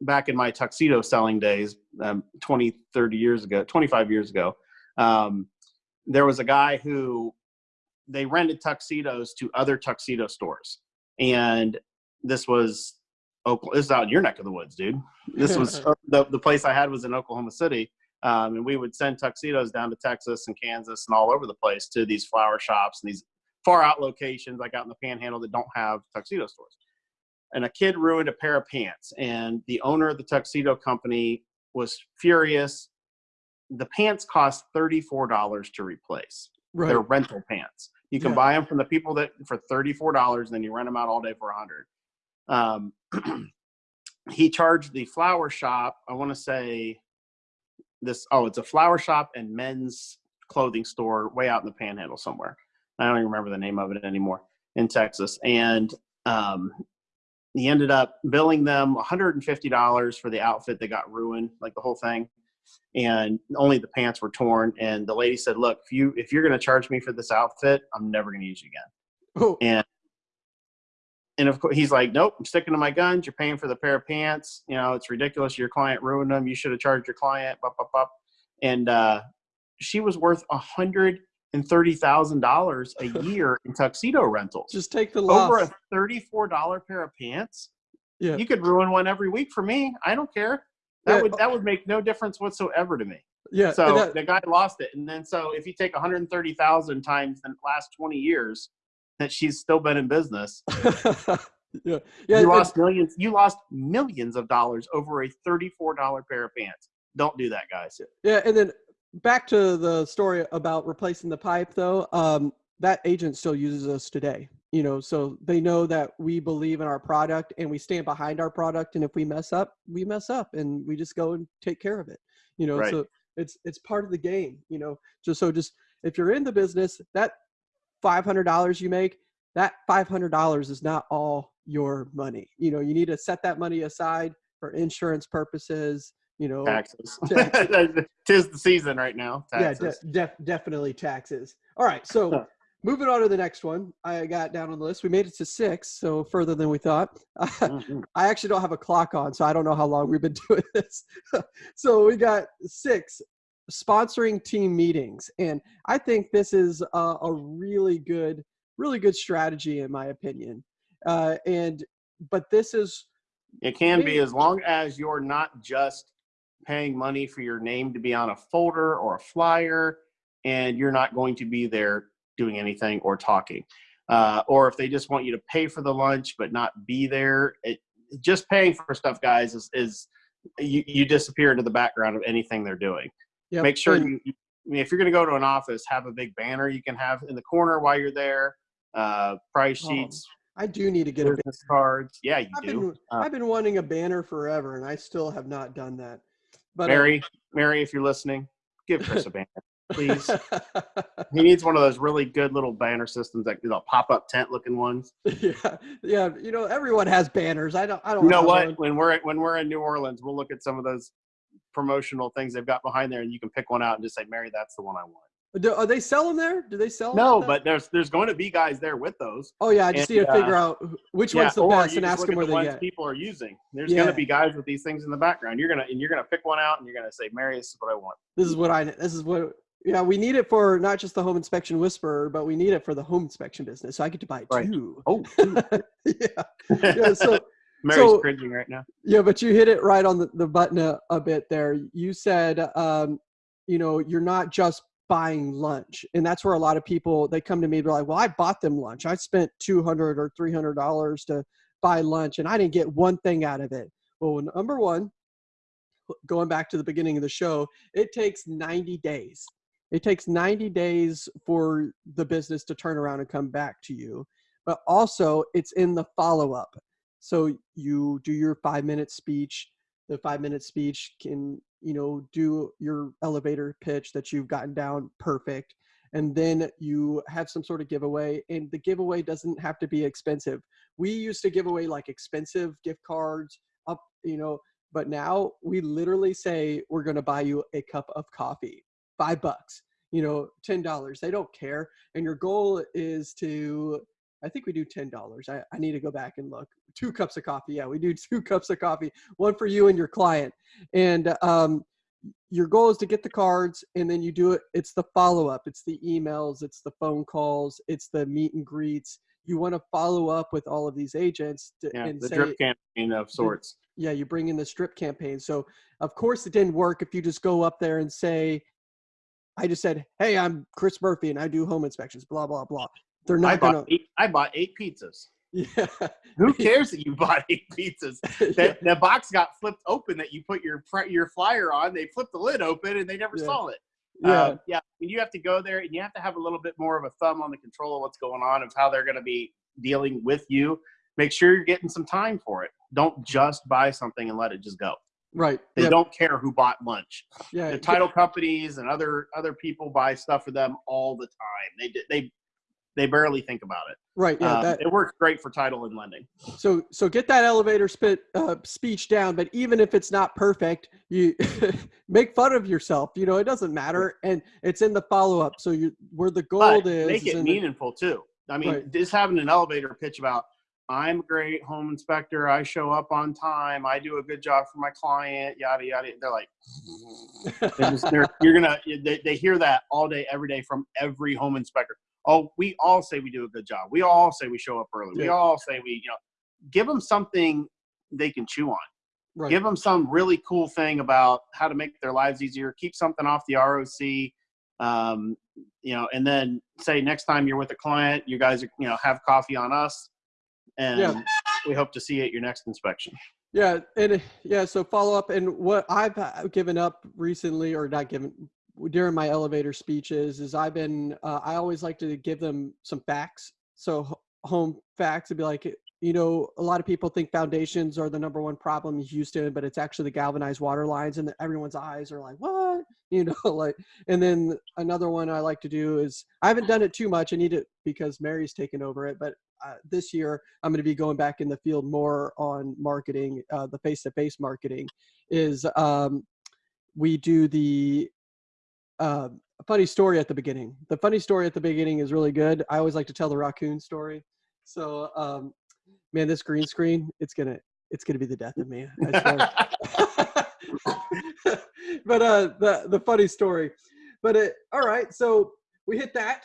back in my tuxedo selling days, um, 20, 30 years ago, 25 years ago, um, there was a guy who they rented tuxedos to other tuxedo stores. And this was Oklahoma, this is out in your neck of the woods, dude. This was the, the place I had was in Oklahoma City. Um, and we would send tuxedos down to Texas and Kansas and all over the place to these flower shops and these far out locations like out in the panhandle that don't have tuxedo stores. And a kid ruined a pair of pants, and the owner of the tuxedo company was furious. The pants cost $34 to replace. right. They're rental pants. You can Yeah. buy them from the people that for $34 and then you rent them out all day for a 100 um, he charged the flower shop i want to say this oh it's a flower shop and men's clothing store way out in the panhandle somewhere. I don't even remember the name of it anymore in texas. And um, he ended up billing them $150 for the outfit that got ruined like the whole thing and only the pants were torn. And the lady said look if you if you're going to charge me for this outfit i'm never going to use you again. Oh, and and of course he's like nope i'm sticking to my guns. You're paying for the pair of pants. You know it's ridiculous. Your client ruined them you should have charged your client. Blah, blah, blah. and uh, she was worth a hundred and thirty thousand dollars a year in tuxedo rentals. Just take the loss. over a $34 pair of pants? Yeah. you could ruin one every week for me. I don't care that would that would make no difference whatsoever to me yeah. so that- the guy lost it, and then so if you take 130,000 times the last 20 years that she's still been in business, yeah. Yeah. you lost millions. You lost millions of dollars over a 34 dollar pair of pants. Don't do that, guys. Yeah, and then back to the story about replacing the pipe though. Um, that agent still uses us today you know so they know that we believe in our product and we stand behind our product and if we mess up we mess up and we just go and take care of it you know Right. so it's it's part of the game you know just so just if you're in the business that $500 you make that $500 is not all your money you know you need to set that money aside for insurance purposes you know Taxes. Taxes. Tis the season right now. yeah de- def- definitely taxes all right so moving on to the next one i got down on the list. We made it to six so further than we thought. Mhm. i actually don't have a clock on so i don't know how long we've been doing this. So we got six sponsoring team meetings. And i think this is a, a really good really good strategy in my opinion. Uh, and but this is It can be as long as you're not just paying money for your name to be on a folder or a flyer, and you're not going to be there doing anything or talking. Uh, or if they just want you to pay for the lunch but not be there, it, just paying for stuff, guys, is, is you, you disappear into the background of anything they're doing. Yep, Make sure you, you- I mean, if you're going to go to an office, have a big banner you can have in the corner while you're there, uh, price Oh, sheets, i do need to get a business cards. Yeah, you I've do. been Uh, I've been wanting a banner forever, and I still have not done that. But uh, Mary, Mary, if you're listening, give Chris a banner, please. he needs one of those really good little banner systems, like the pop-up tent-looking ones. yeah, yeah. You know, everyone has banners. I don't. I don't. You know what? one. When we're when we're in New Orleans, we'll look at some of those promotional things they've got behind there, and you can pick one out and just say, "Mary, that's the one I want." Do, are they selling there? Do they sell? No, like but there's there's going to be guys there with those. oh yeah, I just and, need to uh, figure out wh- which one's the best and ask look them where the they ones get. people are using. There's Yeah. going to be guys with these things in the background. You're gonna and you're gonna pick one out, and you're gonna say, "Mary, this is what I want." This is what I. This is what. Yeah, we need it for not just the home inspection whisperer, but we need it for the home inspection business. So I get to buy Right. two. Oh, yeah, yeah. So Mary's So- cringing right now. Yeah, but you hit it right on the, the button a, a bit there. You said, um, you know, you're not just buying lunch, and that's where a lot of people they come to me. They're like, "Well, I bought them lunch. I spent two hundred or three hundred dollars to buy lunch, and I didn't get one thing out of it." Well, number one, going back to the beginning of the show, it takes ninety days. It takes ninety days for the business to turn around and come back to you, but also it's in the follow up. So you do your five minute speech. The five minute speech can, you know, do your elevator pitch that you've gotten down perfect. And then you have some sort of giveaway, and the giveaway doesn't have to be expensive. We used to give away like expensive gift cards, up, you know, but now we literally say we're going to buy you a cup of coffee, five bucks, you know, ten dollars. They don't care, and your goal is to I think we do ten dollars. I, I need to go back and look. Two cups of coffee. Yeah, we do two cups of coffee. One for you and your client. And um, your goal is to get the cards, and then you do it. It's the follow up. It's the emails. It's the phone calls. It's the meet and greets. You want to follow up with all of these agents to, Yeah, and the say, drip campaign of sorts. yeah, you bring in the strip campaign. So of course it didn't work if you just go up there and say, I just said, Hey, I'm Chris Murphy and I do home inspections, blah, blah, blah. They're not bought gonna eight, I bought eight pizzas. Yeah. Who cares that you bought eight pizzas? yeah. That the box got flipped open that you put your your flyer on. They flipped the lid open and they never Yeah. saw it. Yeah. Uh, yeah. And you have to go there and you have to have a little bit more of a thumb on the control of what's going on of how they're going to be dealing with you. Make sure you're getting some time for it. Don't just buy something and let it just go. Right. They Yeah. don't care who bought lunch. yeah. The title companies and other other people buy stuff for them all the time. They they they barely think about it. Right. Yeah. Um, that, it works great for title and lending. so, so get that elevator spit, uh, speech down, but even if it's not perfect, you make fun of yourself, you know, it doesn't matter. And it's in the follow up. So you, where the gold But is, make is it the- meaningful too. I mean, Right. just having an elevator pitch about I'm a great home inspector. I show up on time. I do a good job for my client. Yada yada. They're like, they're just, they're, you're gonna. They, they hear that all day, every day from every home inspector. Oh, we all say we do a good job. We all say we show up early. We all say we, you know, give them something they can chew on. right. give them some really cool thing about how to make their lives easier keep something off the roc um, you know and then say next time you're with a client you guys are you know have coffee on us and Yeah. we hope to see you at your next inspection Yeah, and yeah, so follow up and what I've uh, given up recently, or not given, during my elevator speeches is I've been uh, I always like to give them some facts. So home facts would be like you know a lot of people think foundations are the number one problem in Houston, but it's actually the galvanized water lines, and everyone's eyes are like what you know like. And then another one I like to do is I haven't done it too much. I need it because Mary's taken over it, but uh, this year I'm going to be going back in the field more on marketing, uh, the face-to-face marketing. Is um, we do the uh, funny story at the beginning. The funny story at the beginning is really good. I always like to tell the raccoon story. So, um, man, this green screen, it's gonna, it's gonna be the death of me. but uh, the the funny story. But it, all right, so we hit that.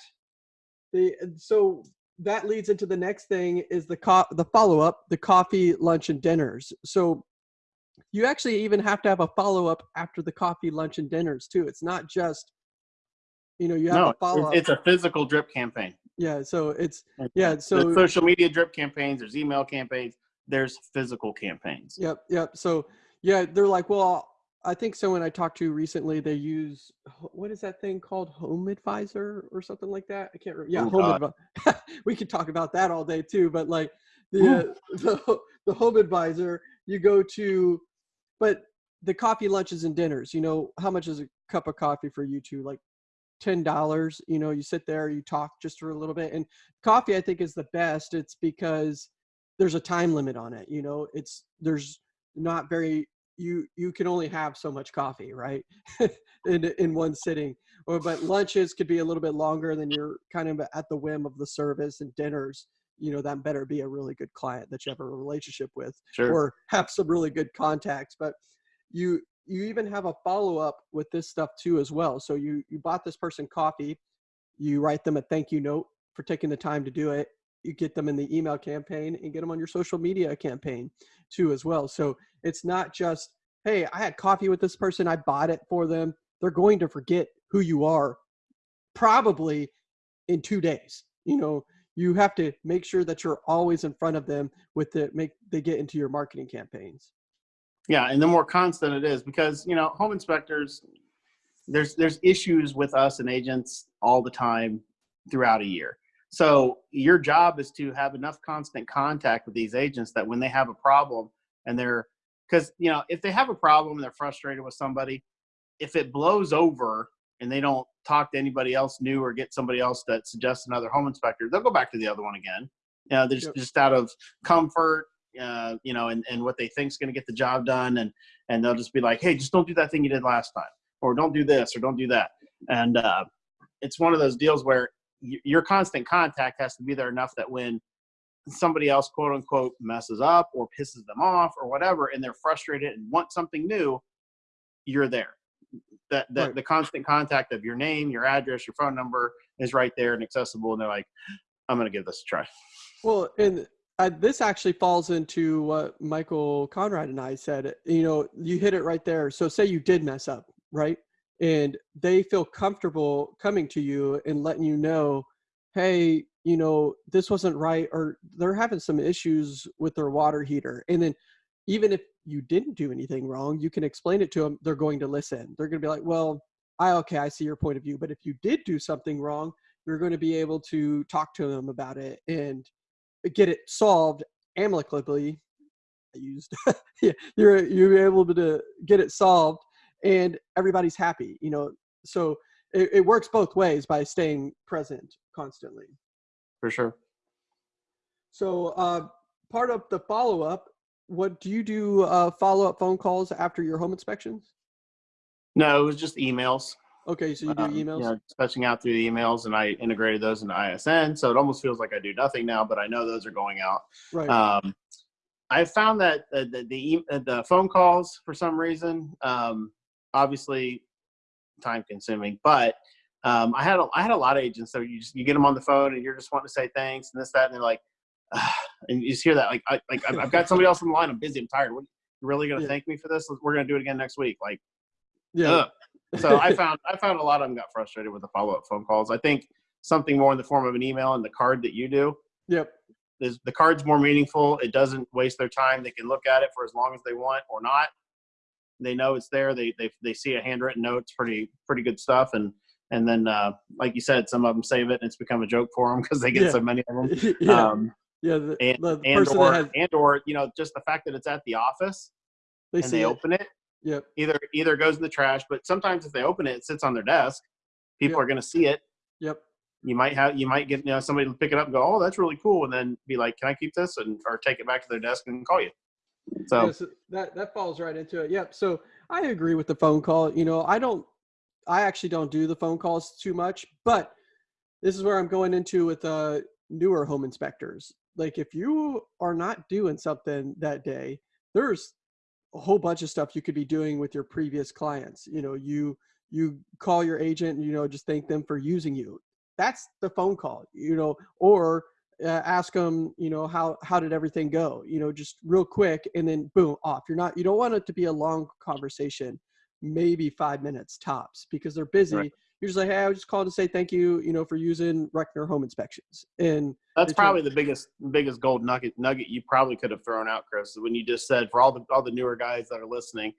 The so that leads into the next thing is the co- the follow up, the coffee, lunch, and dinners. So you actually even have to have a follow up after the coffee, lunch, and dinners too. It's not just, you know, you have no, a follow up. it's a physical drip campaign. Yeah. So it's yeah. So there's social media drip campaigns. There's email campaigns. There's physical campaigns. Yep. Yep. So yeah, they're like, well, I think someone I talked to recently, they use what is that thing called, Home Advisor or something like that. I can't remember. Yeah, Oh, Home Advisor. we could talk about that all day too, but like the uh, the the Home Advisor, you go to, but the coffee lunches and dinners. You know, how much is a cup of coffee for you two? Like ten dollars. You know, you sit there, you talk just for a little bit, and coffee I think is the best. It's because there's a time limit on it. You know, it's there's not very you you can only have so much coffee right? In in one sitting. Or but lunches could be a little bit longer than you're kind of at the whim of the service and dinners you know that better be a really good client that you have a relationship with Sure. or have some really good contacts. But you you even have a follow-up with this stuff too as well. So you you bought this person coffee you write them a thank you note for taking the time to do it you get them in the email campaign and get them on your social media campaign too as well. So it's not just hey i had coffee with this person i bought it for them they're going to forget who you are probably in two days you know? You have to make sure that you're always in front of them with the make they get into your marketing campaigns. Yeah, and the more constant it is, because you know, home inspectors, there's there's issues with us and agents all the time throughout a year. So your job is to have enough constant contact with these agents that when they have a problem and they're because you know if they have a problem and they're frustrated with somebody, if it blows over and they don't talk to anybody else new or get somebody else that suggests another home inspector, they'll go back to the other one again. You know, they're just, Yep. just out of comfort uh, you know, and, and what they think is going to get the job done. And, and they'll just be like, Hey, just don't do that thing you did last time, or don't do this, or don't do that. And uh, it's one of those deals where your constant contact has to be there enough that when somebody else, quote unquote, messes up or pisses them off or whatever, and they're frustrated and want something new, you're there. That, that Right. the constant contact of your name, your address, your phone number is right there and accessible. And they're like, I'm going to give this a try. Well, and uh, this actually falls into what Michael Conrad and I said. You know, you hit it right there. So, say you did mess up, right? And they feel comfortable coming to you and letting you know, hey, you know, this wasn't right, or they're having some issues with their water heater. And then, even if you didn't do anything wrong, you can explain it to them. They're going to listen. They're going to be like, well, I, okay, I see your point of view. But if you did do something wrong, you're going to be able to talk to them about it and get it solved amicably. I used yeah, you're you're able to get it solved and everybody's happy, you know. So it, it works both ways by staying present constantly. For sure. So uh, part of the follow up, what do you do? Uh, follow up phone calls after your home inspections? No, it was just emails. Okay, so you do um, emails. Know, dispatching out through the emails, and I integrated those into ISN. So it almost feels like I do nothing now, but I know those are going out. right. Um, I found that uh, the the, e- uh, the phone calls for some reason, um, obviously, time consuming. But um, I had a, I had a lot of agents. So you just you get them on the phone, and you're just wanting to say thanks and this that, and they're like, "Ah," and you just hear that like I, like I've- I've got somebody else on the line. I'm busy. I'm tired. What, you really gonna Yeah. thank me for this? We're gonna do it again next week. Like yeah. Ugh. so I found I found a lot of them got frustrated with the follow up phone calls. I think something more in the form of an email and the card that you do Yep. is the card's more meaningful. It doesn't waste their time. They can look at it for as long as they want or not. They know it's there. They they they see a handwritten note. It's pretty pretty good stuff. And and then uh, like you said, some of them save it, and it's become a joke for them because they get Yeah. so many of them. yeah, Um, yeah. The, and the, and or has and or you know just the fact that it's at the office they and see they it. open it Yep. either either goes in the trash but sometimes if they open it it sits on their desk people Yeah. are going to see it Yep. you might have you might get you know somebody to pick it up and go oh that's really cool and then be like can i keep this and or take it back to their desk and call you so Yeah, so that that falls right into it. Yep. So I agree with the phone call. You know, I don't. I actually don't do the phone calls too much, but this is where I'm going into with uh, newer home inspectors. Like, if you are not doing something that day, there's a whole bunch of stuff you could be doing with your previous clients. You know, you you call your agent, you know, just thank them for using you. That's the phone call. You know, or uh, ask them, you know, how how did everything go? You know, just real quick, and then boom, off. You're not. You don't want it to be a long conversation, maybe five minutes tops, because they're busy. Right. You're just like, hey, I was just calling to say thank you, you know, for using Reckner Home Inspections. And that's probably the biggest biggest gold nugget nugget you probably could have thrown out chris when you just said for all the all the newer guys that are listening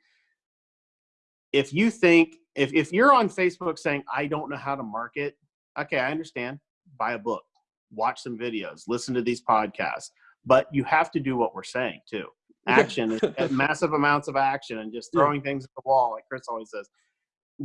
if you think if if you're on facebook saying i don't know how to market okay i understand buy a book watch some videos listen to these podcasts but you have to do what we're saying too action massive amounts of action and just Yeah. throwing things at the wall like chris always says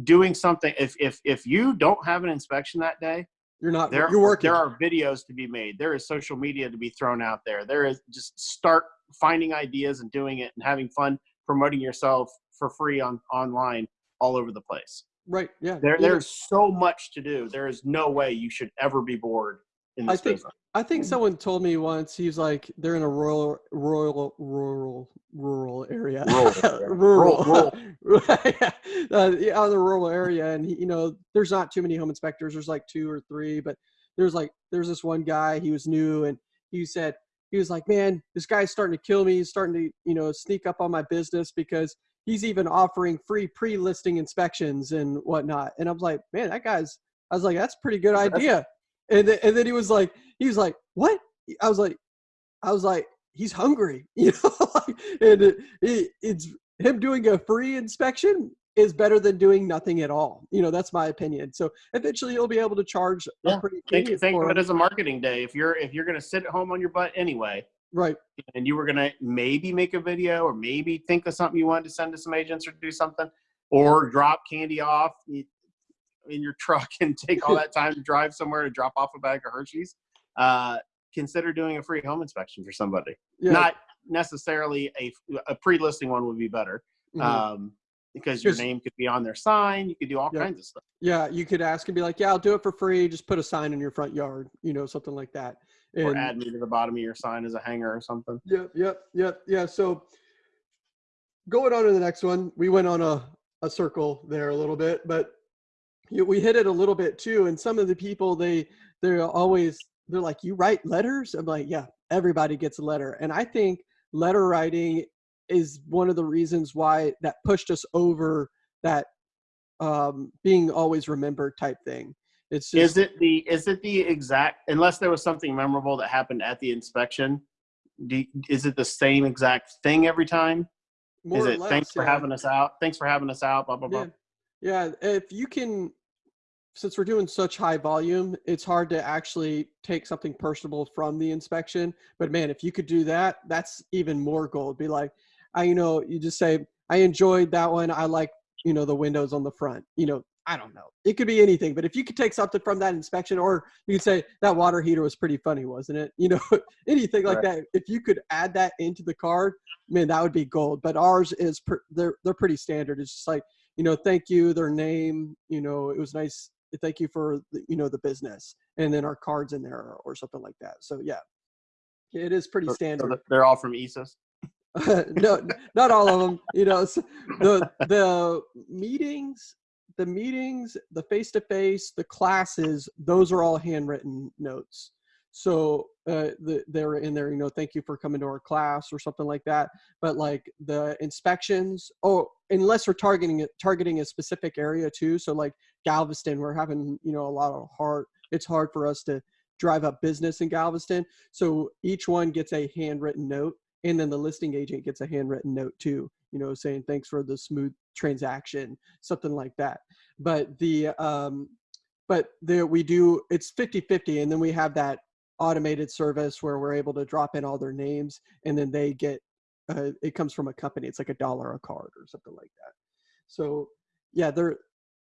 doing something if if if you don't have an inspection that day you're not. there, you're working. there are videos to be made there is social media to be thrown out there there is just start finding ideas and doing it and having fun promoting yourself for free on online all over the place right. Yeah. there there's so much to do there is no way you should ever be bored I think- business I think someone told me once he's like they're in a rural, rural, rural, rural area. Rural area. rural, Rural, yeah, uh, yeah, out of the rural area, and he, you know, there's not too many home inspectors. There's like two or three, but there's like there's this one guy. He was new, and he said he was like, man, this guy's starting to kill me. He's starting to you know sneak up on my business because he's even offering free pre-listing inspections and whatnot. And I was like, man, that guy's. I was like, that's a pretty good idea. And then, and then he was like, he was like, what? I was like, I was like, he's hungry, you know, and it, it, it's him doing a free inspection is better than doing nothing at all. You know, that's my opinion. So eventually you'll be able to charge Yeah, a pretty think, think of it as a marketing day if you're if you're going to sit at home on your butt anyway right. and you were going to maybe make a video or maybe think of something you wanted to send to some agents or do something or drop candy off in your truck and take all that time to drive somewhere to drop off a bag of Hershey's, uh, consider doing a free home inspection for somebody. Yeah. Not necessarily a, a pre-listing one would be better Mhm. um, because your name could be on their sign. You could do all Yeah. kinds of stuff. yeah. You could ask and be like, yeah, I'll do it for free. Just put a sign in your front yard, you know, something like that. Or And- add me to the bottom of your sign as a hanger or something. Yep, yep, yep, yeah. So going on to the next one, we went on a, a circle there a little bit, but we hit it a little bit too. And some of the people they they're always they're like, you write letters? I'm like, yeah, everybody gets a letter. And I think letter writing is one of the reasons why that pushed us over that um, being always remembered type thing. It's just Is it the is it the exact unless there was something memorable that happened at the inspection? Do, is it the same exact thing every time? more is or it less, thanks for yeah. having us out? Thanks for having us out. Blah blah blah. Yeah. Yeah. If you can, since we're doing such high volume, it's hard to actually take something personable from the inspection. But man, if you could do that, that's even more gold. Be like, I, you know, you just say, I enjoyed that one. I like, you know, the windows on the front. You know, I don't know. It could be anything. But if you could take something from that inspection, or you could say that water heater was pretty funny, wasn't it? You know, anything like that. If you could add that into the card, man, that would be gold. But ours is pr- they're they're pretty standard. It's just like you know, thank you, their name, you know, it was nice. Thank you for the, you know the business, and then our cards in there or, or something like that. So yeah, it is pretty So- so standard. they're all from ESOS. no, not all of them. You know, s- the the meetings, the meetings, the face to face, the classes, those are all handwritten notes. So uh, the, they're in there. You know, thank you for coming to our class or something like that. But like the inspections, oh, unless we're targeting it, targeting a specific area too. So like Galveston, we're having you know a lot of hard. It's hard for us to drive up business in Galveston. So each one gets a handwritten note and then the listing agent gets a handwritten note too you know saying thanks for the smooth transaction something like that but the um but there we do it's 50 50 and then we have that automated service where we're able to drop in all their names and then they get uh, it comes from a company it's like a dollar a card or something like that so yeah there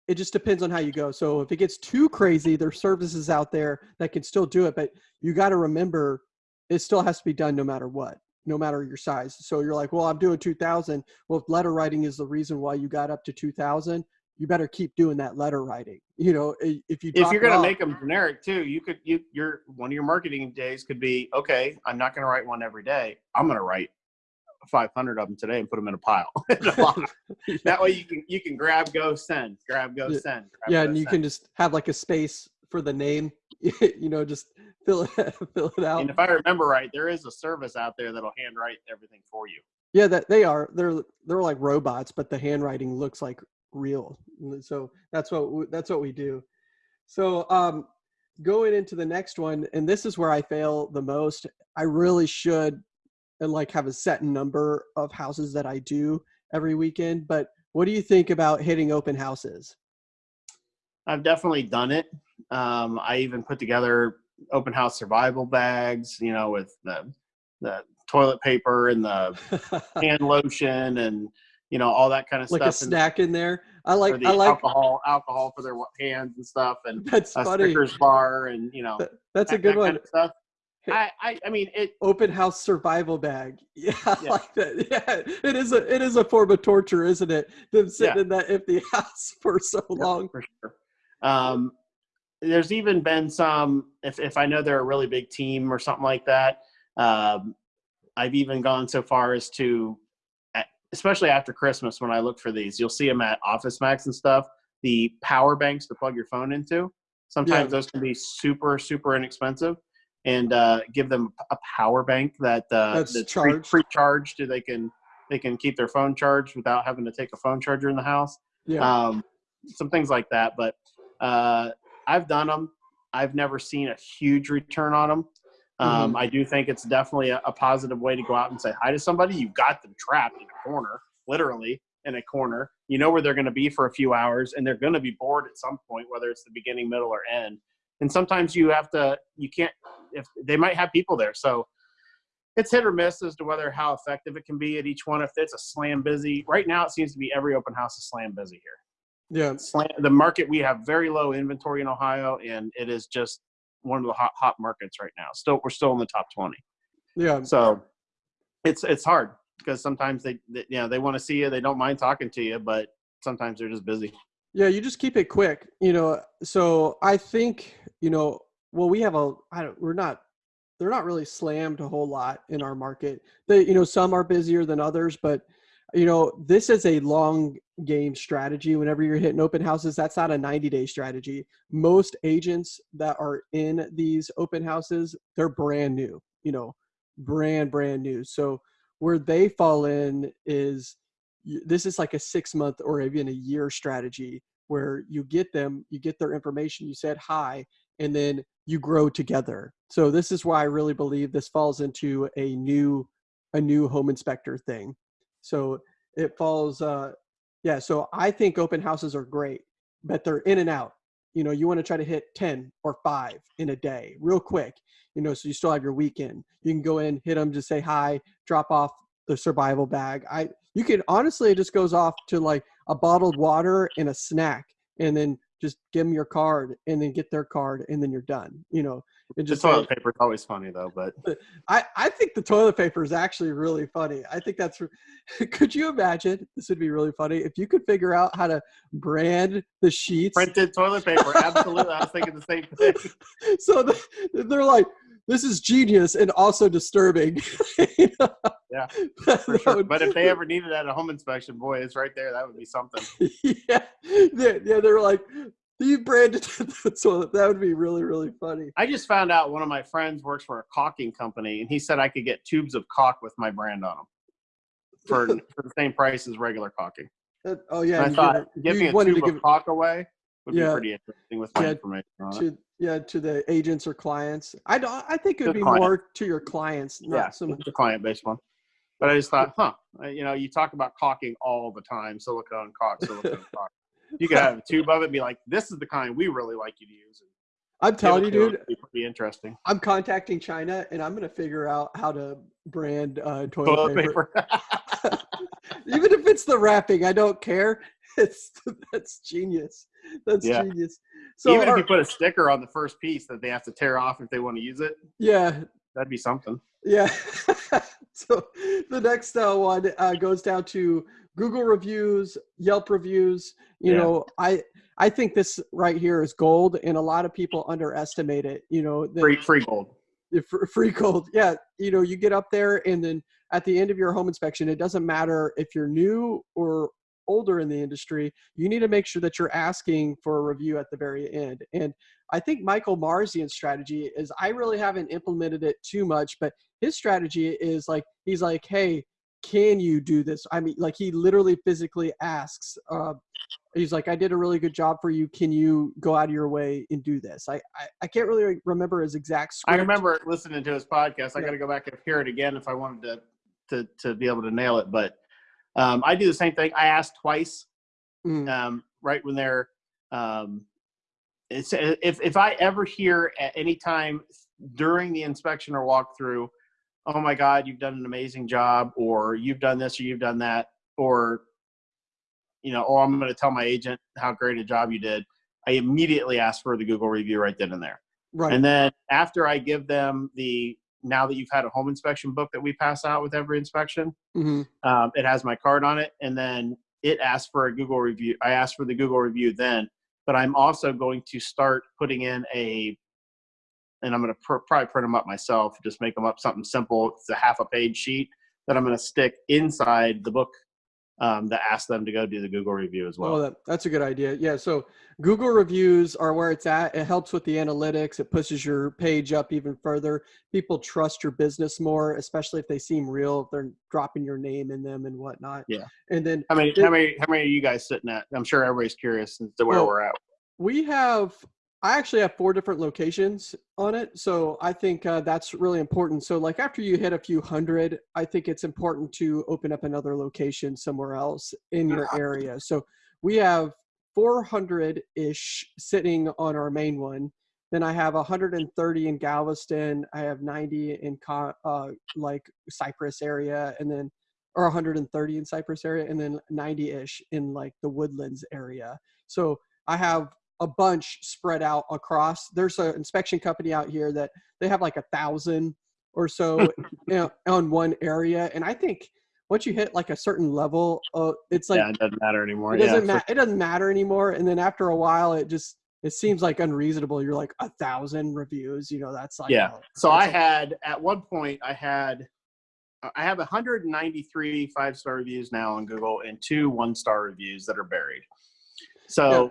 it just depends on how you go so if it gets too crazy there's services out there that can still do it but you got to remember it still has to be done no matter what no matter your size so you're like well i'm doing 2000 well if letter writing is the reason why you got up to 2000 you better keep doing that letter writing. You know, if you if you're going to make them generic too, you could you your one of your marketing days could be okay. I'm not going to write one every day. I'm going to write 500 of them today and put them in a pile. That way you can you can grab, go, send, grab, go, send. Grab, yeah, go, and you send. can just have like a space for the name. you know, just fill it fill it out. And if I remember right, there is a service out there that'll handwrite everything for you. Yeah, that they are. They're they're like robots, but the handwriting looks like real. So that's what that's what we do. So um, going into the next one, and this is where I fail the most. I really should and like have a set number of houses that I do every weekend. But what do you think about hitting open houses? I've definitely done it. Um, I even put together open house survival bags, you know, with the the toilet paper and the hand lotion and you know all that kind of like stuff. a snack in there. I like the I like alcohol alcohol for their hands and stuff, and that's a funny. Snickers bar and you know That- that's a good that one. kind of. I, I I mean it. Open house survival bag. Yeah, Yeah. like that. Yeah, it is a it is a form of torture, isn't it? Them sitting Yeah. in that empty house for so Yeah, long. for sure. Um, there's even been some if if I know they're a really big team or something like that. Um, I've even gone so far as to, especially after Christmas, when I look for these, you'll see them at Office Max and stuff. The power banks to plug your phone into. Sometimes those can be super super inexpensive, and uh, give them a power bank that uh, That's that's free, charged. free charged. So they can they can keep their phone charged without having to take a phone charger in the house Yeah. um, some things like that. But uh, I've done them. I've never seen a huge return on them. Um, I do think it's definitely a, a positive way to go out and say hi to somebody. You've got them trapped in a corner, literally in a corner. You know where they're going to be for a few hours, and they're going to be bored at some point, whether it's the beginning, middle, or end. And sometimes you have to. You can't. If they might have people there, so it's hit or miss as to whether how effective it can be at each one. If it's a slam busy, right now it seems to be every open house is slam busy here yeah. slant, the market we have very low inventory in Ohio, and it is just one of the hot hot markets right now. Still, we're still in the top twenty. Yeah. So it's it's hard because sometimes they, they you know they want to see you, they don't mind talking to you, but sometimes they're just busy. Yeah, you just keep it quick, you know. So I think, you know, well, we have a, I don't, we're not, they're not really slammed a whole lot in our market. They, you know, some are busier than others, but, you know, this is a long game strategy. Whenever you're hitting open houses, that's not a 90 day strategy. Most agents that are in these open houses, they're brand new, you know, brand, brand new. So where they fall in is, this is like a six month or even a year strategy where you get them you get their information you said hi and then you grow together. So this is why i really believe this falls into a new a new home inspector thing. So it falls uh yeah so i think open houses are great but they're in and out. You know you want to try to hit 10 or 5 in a day real quick you know so you still have your weekend. You can go in hit them just say hi drop off the survival bag. I you can honestly it just goes off to like a bottled water and a snack and then just give them your card and then get their card and then you're done you know and Just say, toilet paper is always funny though, but I, I think the toilet paper is actually really funny. I think that's. Could you imagine? This would be really funny if you could figure out how to brand the sheets. printed toilet paper. Absolutely, I was thinking the same thing. So the, they're like, "This is genius and also disturbing." You know? Yeah, For sure. would- But if they ever needed that at a home inspection, boy, it's right there. That would be something. yeah, yeah, yeah, they're like, "You branded the toilet." That would be really, really funny. I just found out one of my friends works for a caulking company, and he said I could get tubes of caulk with my brand on them for for the same price as regular caulking. That- oh yeah, And I thought, give, me a tube to of give caulk away would Yeah. be pretty interesting with my Yeah, information on it. to yeah to the agents or clients. I don't. I think it would be client. more to your clients, not Yeah, so much. a client-based one. But I just thought, huh, uh, you know, you talk about caulking all the time, silicone caulk, silicone caulk. You could have a tube of it, and be like, this is the kind we really like you to use. And I'm telling you, give it to 'em. dude. Pretty interesting. I'm contacting China, and I'm gonna figure out how to brand uh, toilet, Toilet paper. paper. Even if it's the wrapping, I don't care. It's that's genius. That's Yeah. genius. So Even if you put a sticker on the first piece that they have to tear off if they want to use it, yeah, that'd be something. Yeah. so the next uh, one uh, goes down to Google reviews, Yelp reviews. You Yeah. know, I I think this right here is gold, and a lot of people underestimate it. You know, the, Free free gold. free gold. Yeah, you know, you get up there, and then at the end of your home inspection, it doesn't matter if you're new or older in the industry. You need to make sure that you're asking for a review at the very end. And I think Michael Marzian's strategy is I really haven't implemented it too much, but his strategy is like he's like, hey, can you do this? I mean, like he literally physically asks. Uh, he's like, I did a really good job for you. Can you go out of your way and do this? I I, I can't really remember his exact. I remember listening to his podcast. I Yeah. got to go back and hear it again if I wanted to to to be able to nail it. But um, I do the same thing. I ask twice Mm, um, right when they're um, it's if if I ever hear at any time during the inspection or walkthrough, oh my God, you've done an amazing job, or you've done this or you've done that, or you know, oh, I'm going to tell my agent how great a job you did. I immediately ask for the Google review right then and there. right. And then after I give them the now that you've had a home inspection book that we pass out with every inspection, hmm um, it has my card on it, and then it asks for a Google review. I asked for the Google review then, but I'm also going to start putting in a, and I'm going to pr- probably print them up myself, just make them up something simple. It's a half a page sheet that I'm going to stick inside the book um, that asks them to go do the Google review as well. Oh, that, that's a good idea. Yeah. So Google reviews are where it's at. It helps with the analytics. It pushes your page up even further. People trust your business more, especially if they seem real. If they're dropping your name in them and whatnot. Yeah. And then how many? it- How many? How many are you guys sitting at? I'm sure everybody's curious as to where Well, we're at. we have. I actually have four different locations on it, so I think uh, that's really important. So, like after you hit a few hundred, I think it's important to open up another location somewhere else in your area. So we have 400 ish sitting on our main one. Then I have 130 in Galveston. I have 90 in uh, like Cypress area, and then or 130 in Cypress area, and then 90 ish in like the Woodlands area. So I have a bunch spread out across. There's an inspection company out here that they have like a thousand or so you know, on one area, and I think once you hit like a certain level, uh, it's like yeah, it doesn't matter anymore. it doesn't yeah, matter. It doesn't matter anymore. And then after a while, it just it seems like unreasonable. You're like a thousand reviews. You know, that's like Yeah. So I had at one point I had I have 193 five star reviews now on Google and two one star reviews that are buried. So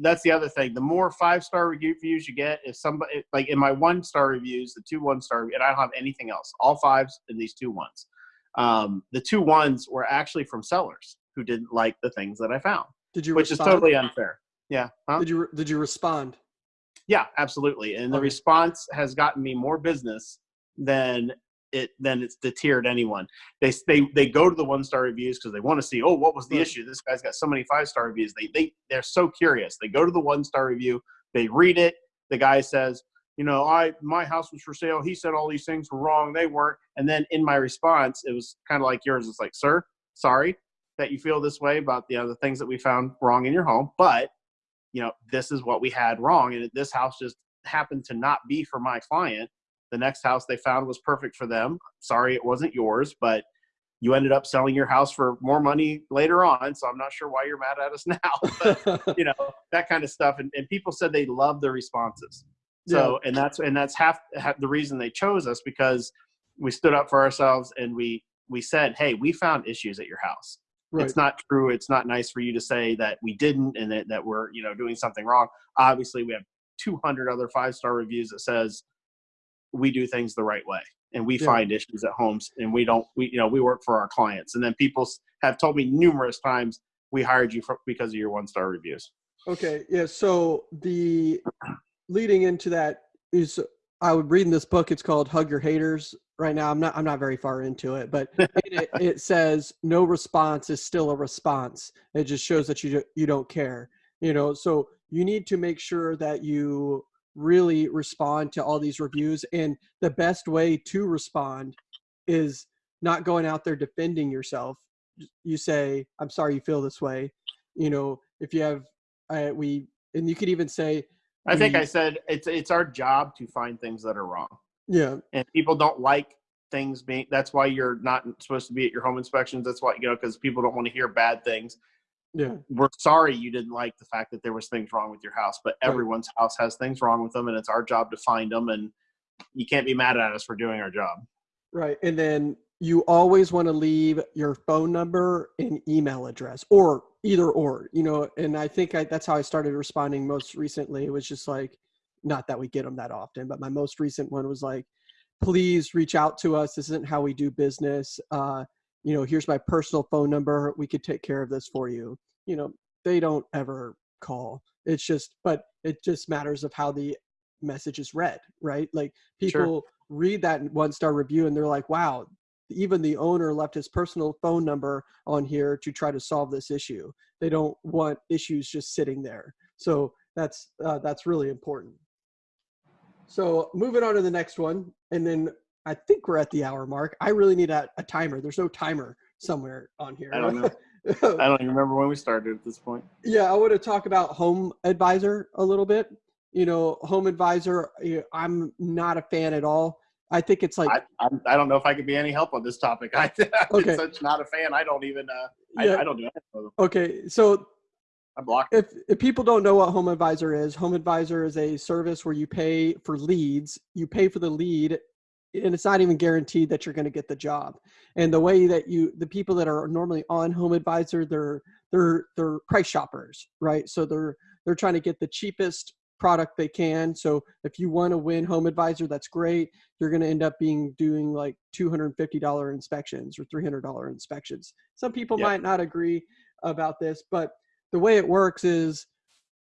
that's the other thing. The more five star reviews you get, if somebody like in my one star reviews, the two one star, and I don't have anything else, all fives and these two ones. Um, the two ones were actually from sellers who didn't like the things that I found, did you which is totally unfair. Yeah. Huh? Did you did you respond? Yeah, absolutely. And the response has gotten me more business than it than it's deterred anyone. They they they go to the one star reviews because they want to see, oh, what was the issue? This guy's got so many five star reviews. They they they're so curious. They go to the one star review, they read it. The guy says, you know, I my house was for sale. He said all these things were wrong. They weren't. And then in my response, it was kind of like yours. It's like, sir, sorry that you feel this way about the other things that we found wrong in your home, but you know, this is what we had wrong. And this house just happened to not be for my client. The next house they found was perfect for them. Sorry, it wasn't yours, but you ended up selling your house for more money later on. So I'm not sure why you're mad at us now. But, you know, that kind of stuff. And, and people said they love the responses. So, and that's, and that's half, half the reason they chose us because we stood up for ourselves and we, we said, Hey, we found issues at your house right. it's not true it's not nice for you to say that we didn't and that, that we're you know doing something wrong obviously we have 200 other five star reviews that says we do things the right way and we Yeah. find issues at homes and we don't we you know we work for our clients and then people have told me numerous times we hired you for, because of your one star reviews Okay, yeah. So the leading into that is I would read in this book. It's called "Hug Your Haters." right now. I'm not I'm not very far into it, but it, it says no response is still a response. It just shows that you you don't care. You know, so you need to make sure that you really respond to all these reviews and the best way to respond is not going out there defending yourself you say i'm sorry you feel this way you know if you have uh, we and you could even say I think we- I said it's it's our job to find things that are wrong, yeah and people don't like things being. That's why you're not supposed to be at your home inspections. That's why you know because people don't want to hear bad things. Yeah We're sorry you didn't like the fact that there was things wrong with your house, but Right. everyone's house has things wrong with them, and it's our job to find them. And you can't be mad at us for doing our job. right and then you always want to leave your phone number and email address or either or you know and i think I, that's how i started responding most recently it was just like not that we get them that often but my most recent one was like please reach out to us this isn't how we do business uh, you know here's my personal phone number we could take care of this for you. You know they don't ever call. It's just but it just matters of how the message is read right? Like Sure. people read that one star review and they're like wow even the owner left his personal phone number on here to try to solve this issue. They don't want issues just sitting there. So that's uh, that's really important. So moving on to the next one and then i think we're at the hour mark i really need a, a timer there's no timer somewhere on here I don't know. I don't even remember when we started at this point. yeah, I want to talk about Home Advisor a little bit. You know, Home Advisor, I'm not a fan at all. I think it's like, I, I'm, I don't know if I could be any help on this topic. I, I'm Okay. such not a fan. I don't even. Uh, Yeah. I, I don't do anything okay, so I block. if, if people don't know what Home Advisor is, Home Advisor is a service where you pay for leads. You pay for the lead, and it's not even guaranteed that you're going to get the job. And the way that you, the people that are normally on Home Advisor, they're they're they're price shoppers, right? So they're they're trying to get the cheapest product they can. So if you want to win Home Advisor, that's great. You're going to end up being doing like $250 inspections or $300 inspections. Some people Yeah. might not agree about this, but the way it works is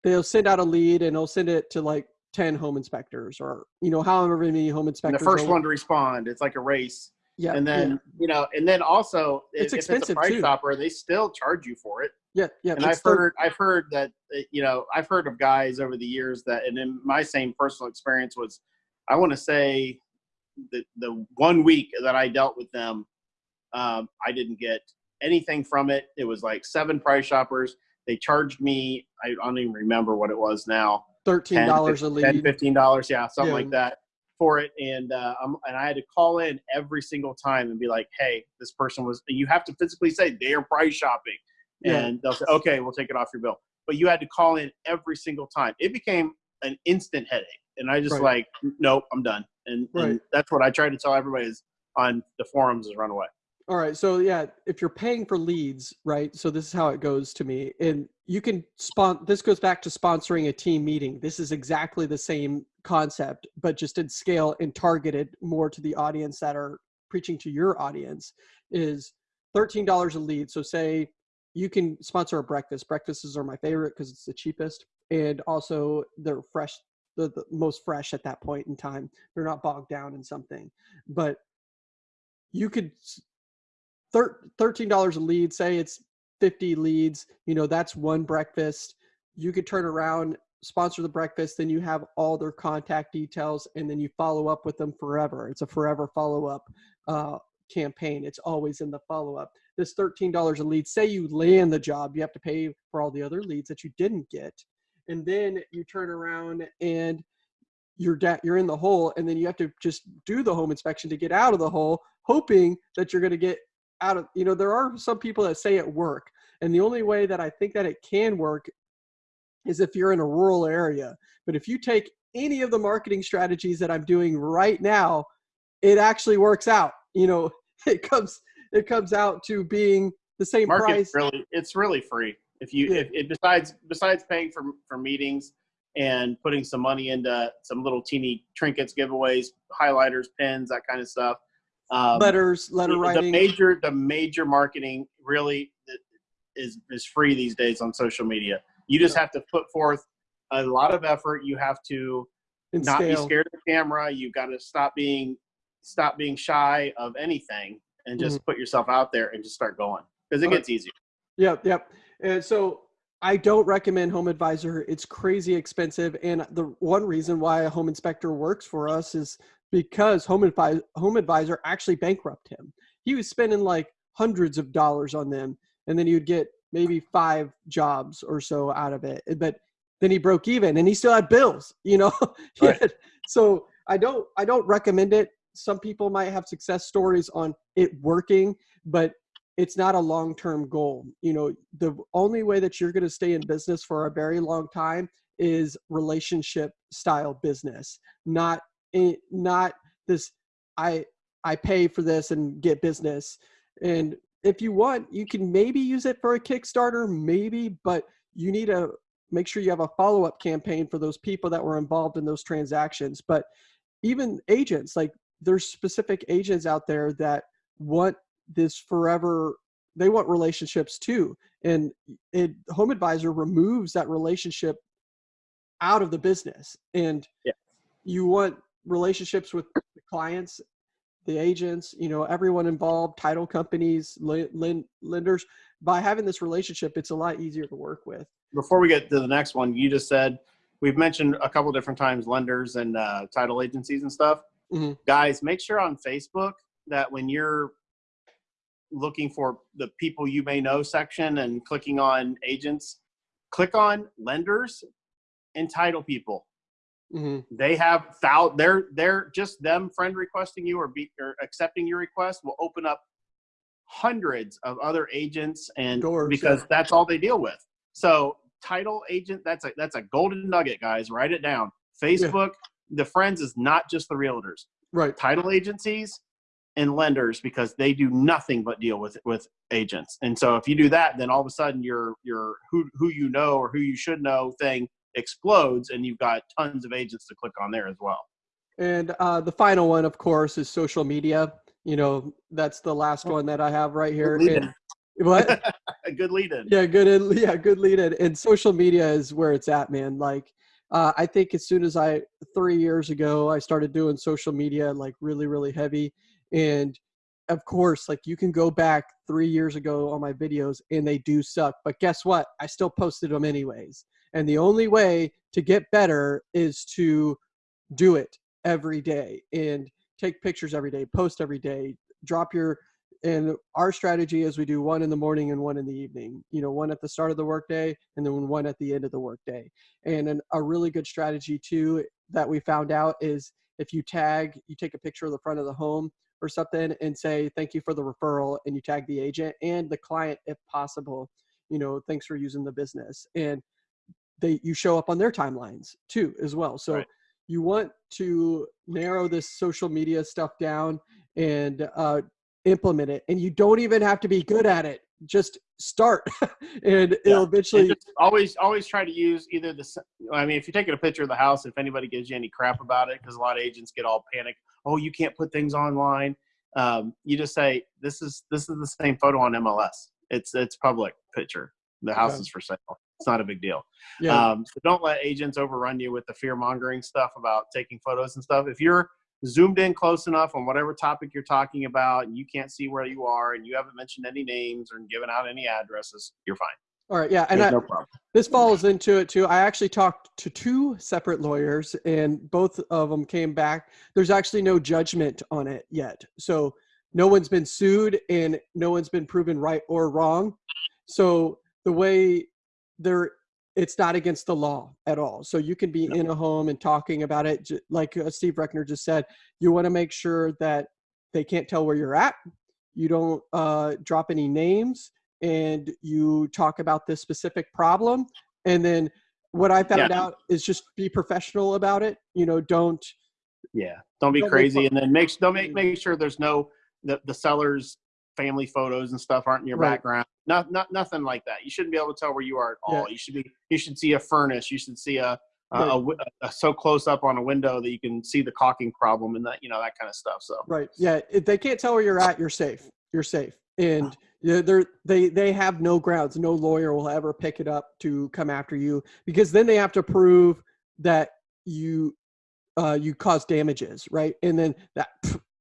they'll send out a lead and they'll send it to like 10 home inspectors or you know however many home And inspectors the first one to respond, it's like a race. yeah and then yeah, you know, and then also It's if expensive, it's a price too. shopper, they still charge you for it. yeah yeah And I've thir- heard, I've heard that uh, you know, I've heard of guys over the years that, and in my same personal experience was, I want to say, the the one week that I dealt with them, um, I didn't get anything from it. It was like seven price shoppers. They charged me, I don't even remember what it was now. $13 a lead 10 15 dollars yeah something Yeah. like that for it and uh um, and i had to call in every single time and be like hey this person was you have to physically say they're price shopping Yeah. and they'll say okay we'll take it off your bill but you had to call in every single time it became an instant headache and i just Right. like nope i'm done and, and that's what i try to tell everybody is on the forums is run away All right. So yeah, if you're paying for leads, right? So this is how it goes to me. And you can spon this goes back to sponsoring a team meeting. This is exactly the same concept, but just in scale and targeted more to the audience that are preaching to your audience is $13 a lead. So say you can sponsor a breakfast. Breakfasts are my favorite because it's the cheapest and also they're fresh the, the most fresh at that point in time. They're not bogged down in something. But you could thir- $13 a lead say it's 50 leads you know that's one breakfast. You could turn around sponsor the breakfast then you have all their contact details and then you follow up with them forever. It's a forever follow-up uh, campaign. It's always in the follow-up. This $13 a lead say you land the job you have to pay for all the other leads that you didn't get and then you turn around and you're da- you're in the hole and then you have to just do the home inspection to get out of the hole hoping that you're going to get out of you know there are some people that say it work and the only way that i think that it can work is if you're in a rural area. But if you take any of the marketing strategies that i'm doing right now it actually works out. You know it comes it comes out to being the same Market price. really it's really free. If you Yeah. if, if besides besides paying for for meetings and putting some money into some little teeny trinkets giveaways highlighters pens that kind of stuff um, letters letter the, writing the major the major marketing really is is free these days on social media you just have to put forth a lot of effort you have to and not be scared of the camera You've got to stop being stop being shy of anything and just Mm-hmm. put yourself out there and just start going because it gets easier. Yep, yep. And so I don't recommend Home Advisor. It's crazy expensive, and the one reason why a home inspector works for us is because Home Advisor, home Advisor actually bankrupt him. He was spending like hundreds of dollars on them, and then he would get maybe five jobs or so out of it. But then he broke even, and he still had bills. You know, Right. had- so I don't I don't recommend it. Some people might have success stories on it working, but it's not a long-term goal. You know, the only way that you're going to stay in business for a very long time is relationship style business, not a- not this I I pay for this and get business. And if you want, you can maybe use it for a Kickstarter, maybe, but you need to make sure you have a follow-up campaign for those people that were involved in those transactions. But even agents, like there's specific agents out there that want this forever they want relationships too and it home advisor removes that relationship out of the business and Yeah. you want relationships with the clients the agents you know everyone involved title companies lend, lend, lenders by having this relationship it's a lot easier to work with Before we get to the next one, you just said we've mentioned a couple different times lenders and uh, title agencies and stuff. Mhm. Guys, make sure on Facebook that when you're looking for the people you may know section and clicking on agents, click on lenders and title people. Hmm They have thou they're they're just them friend requesting you or be or accepting your request will open up hundreds of other agents and Doors, because yeah. that's all they deal with. So title agent that's a that's a golden nugget, guys. Write it down. Facebook, the friends is not just the realtors. right Title agencies and lenders because they do nothing but deal with with agents. And so if you do that, then all of a sudden your your who who you know or who you should know thing explodes and you've got tons of agents to click on there as well. And uh, the final one, of course, is social media. You know, that's the last one that I have right here. And, what? A good lead in. yeah, good. In, yeah, good lead in. And social media is where it's at, man. Like, uh, I think as soon as I three years ago, I started doing social media like really, really heavy. And of course, like you can go back three years ago on my videos and they do suck. But guess what? I still posted them anyways. And the only way to get better is to do it every day and take pictures every day, post every day, drop your and our strategy is we do one in the morning and one in the evening. You know, one at the start of the workday and then one at the end of the workday. And an, a really good strategy too that we found out is if you tag, you take a picture of the front of the home or something and say thank you for the referral and you tag the agent and the client if possible. You know, thanks for using the business and they you show up on their timelines too as well. So Right. you want to narrow this social media stuff down and uh, implement it. And you don't even have to be good at it. Just start, and it'll And eventually. just always always try to use either the i mean if you're taking a picture of the house if anybody gives you any crap about it because a lot of agents get all panicked oh you can't put things online um, you just say this is this is the same photo on MLS it's it's public picture the house Yeah. is for sale it's not a big deal Yeah, Um, so don't let agents overrun you with the fear mongering stuff about taking photos and stuff. If you're zoomed in close enough on whatever topic you're talking about and you can't see where you are and you haven't mentioned any names or given out any addresses, you're fine. all right. Yeah, and I, no problem. this falls into it too. I actually talked to two separate lawyers, and both of them came back. There's actually no judgment on it yet, so no one's been sued, and no one's been proven right or wrong. So the way there, it's not against the law at all. So you can be No. in a home and talking about it, like uh, Steve Reckner just said. You want to make sure that they can't tell where you're at. You don't uh, drop any names and you talk about this specific problem and then what i found Yeah. out is just be professional about it you know don't Yeah. Don't be Don't crazy. And then make, don't make, make sure there's no, the, the seller's family photos and stuff aren't in your Right. background. Not, not, nothing like that. You shouldn't be able to tell where you are at all. Yeah. You should be, you should see a furnace. You should see a, a, Right. a a- so close up on a window that you can see the caulking problem and that, you know, that kind of stuff. So right yeah if they can't tell where you're at you're safe you're safe and they're, they're they they have no grounds no lawyer will ever pick it up to come after you because then they have to prove that you uh you caused damages right and then that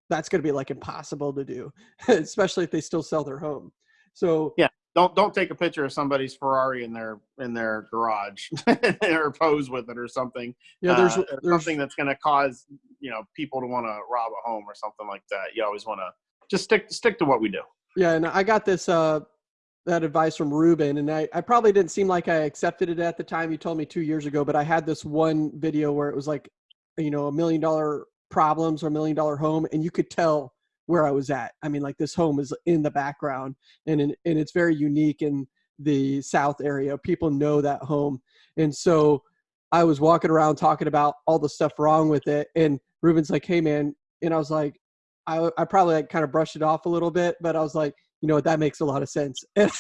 that's going to be like impossible to do, especially if they still sell their home. So yeah, don't don't take a picture of somebody's Ferrari in their in their garage or pose with it or something. Yeah, there's, uh, there's something that's going to cause you know people to want to rob a home or something like that. You always want to just stick stick to what we do. Yeah, and I got this uh that advice from Ruben, and I I probably didn't seem like I accepted it at the time. You told me two years ago, but I had this one video where it was like, you know, a million dollar problems or a million dollar home, and you could tell where I was at. I mean, like this home is in the background and in, and it's very unique in the South area. People know that home. And so I was walking around talking about all the stuff wrong with it. And Ruben's like, Hey man. And I was like, I, I probably like kind of brushed it off a little bit, but I was like, you know that makes a lot of sense. And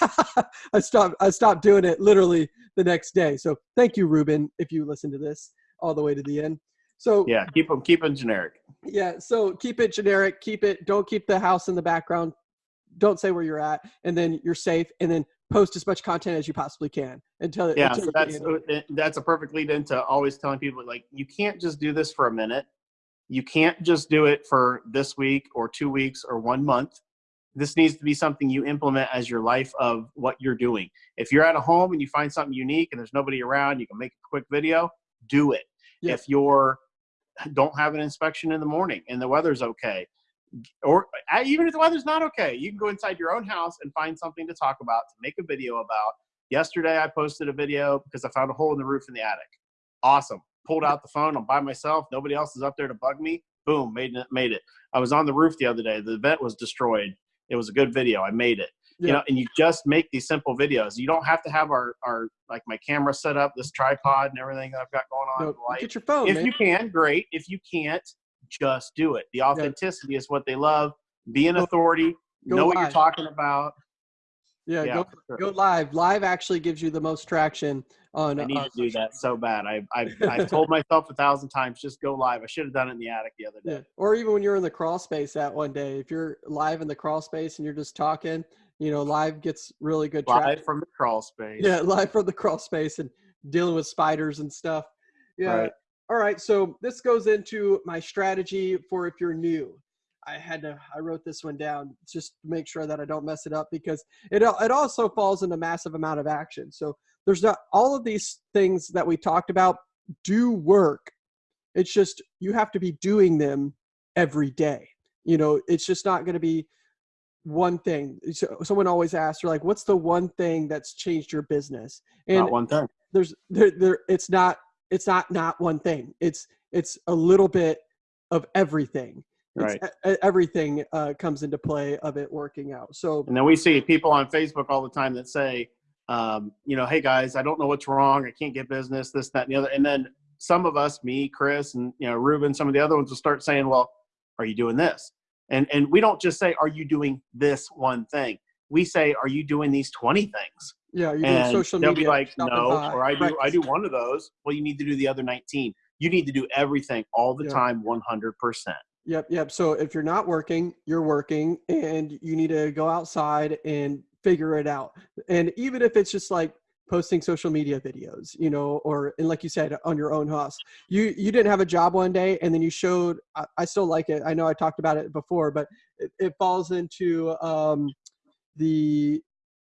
I stopped, I stopped doing it literally the next day. So thank you, Ruben, if you listen to this all the way to the end. So yeah, keep them keep them generic. Yeah, so keep it generic. Keep it. Don't keep the house in the background. Don't say where you're at, and then you're safe. And then post as much content as you possibly can until yeah. Until so that's uh, that's a perfect lead into always telling people like you can't just do this for a minute. You can't just do it for this week or two weeks or one month. This needs to be something you implement as your life of what you're doing. If you're at a home and you find something unique and there's nobody around, you can make a quick video. Do it. Yeah. If you're don't have an inspection in the morning and the weather's okay. Or even if the weather's not okay you can go inside your own house and find something to talk about to make a video about. Yesterday i posted a video because i found a hole in the roof in the attic. Awesome. Pulled out the phone i'm by myself nobody else is up there to bug me. Boom made it made it. I was on the roof the other day the vent was destroyed. It was a good video i made it yeah. you know and you just make these simple videos you don't have to have our our like my camera set up this tripod and everything that i've got going on no, get your phone if man. you can great if you can't just do it the authenticity yeah. is what they love be an authority go know live. what you're talking about yeah, yeah go, sure. go live live actually gives you the most traction on i need uh, to do that so bad i I've, I've told myself a thousand times just go live i should have done it in the attic the other day yeah. or even when you're in the crawl space that one day if you're live in the crawl space and you're just talking you know, live gets really good live traction. from the crawl space. Yeah, live from the crawl space and dealing with spiders and stuff. Yeah. Right. All right. So this goes into my strategy for if you're new. I had to I wrote this one down just to make sure that I don't mess it up because it it also falls in a massive amount of action. So there's not all of these things that we talked about do work. It's just you have to be doing them every day. You know, it's just not going to be one thing. So someone always asks you're like what's the one thing that's changed your business? And not one thing. there's there, there it's not it's not not one thing. It's it's a little bit of everything. Right. everything uh, comes into play of it working out. So and then we see people on facebook all the time that say um, you know hey guys i don't know what's wrong. I can't get business this that and the other. And then some of us me chris and you know ruben some of the other ones will start saying well are you doing this and, and we don't just say, are you doing this one thing? We say, are you doing these 20 things? Yeah, you're doing social they'll media. They'll be like, no, or I do, I do one of those. Well, you need to do the other 19. You need to do everything all the yeah. time, 100%. Yep, yep. So if you're not working, you're working and you need to go outside and figure it out. And even if it's just like posting social media videos you know or and like you said on your own house. You you didn't have a job one day and then you showed i, I still like it. I know i talked about it before but it, it falls into um the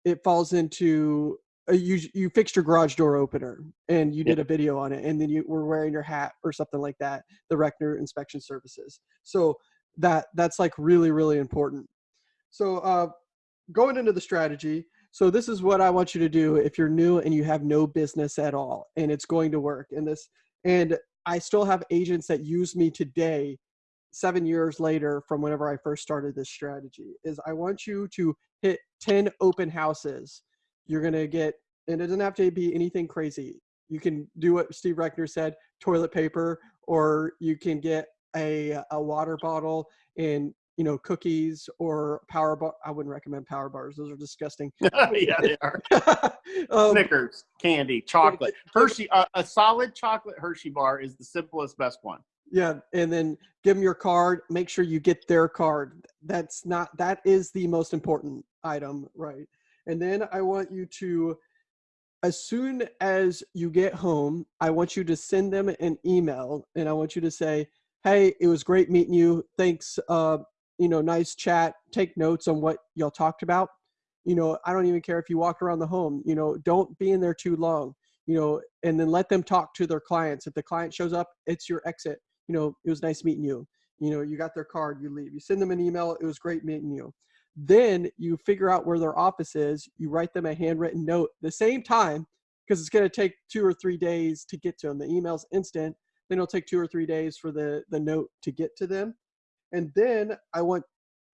it falls into uh, you you fixed your garage door opener and you did a video on it and then you were wearing your hat or something like that the Reckner inspection services. So that that's like really really important. So uh going into the strategy so this is what I want you to do if you're new and you have no business at all and it's going to work and this and I still have agents that use me today 7 years later from whenever I first started this strategy is I want you to hit 10 open houses. You're going to get and it doesn't have to be anything crazy. You can do what Steve Reckner said, toilet paper or you can get a a water bottle and you know, cookies or power bar. I wouldn't recommend power bars; those are disgusting. yeah, they are. um, Snickers, candy, chocolate, Hershey. Uh, a solid chocolate Hershey bar is the simplest, best one. Yeah, and then give them your card. Make sure you get their card. That's not. That is the most important item, right? And then I want you to, as soon as you get home, I want you to send them an email, and I want you to say, hey, it was great meeting you. Thanks. Uh, you know, nice chat. Take notes on what y'all talked about. You know, I don't even care if you walk around the home. You know, don't be in there too long. You know, and then let them talk to their clients. If the client shows up, it's your exit. You know, it was nice meeting you. You know, you got their card, you leave. You send them an email. It was great meeting you. Then you figure out where their office is. You write them a handwritten note the same time because it's going to take two or three days to get to them. The email's instant. Then it'll take two or three days for the, the note to get to them. And then I want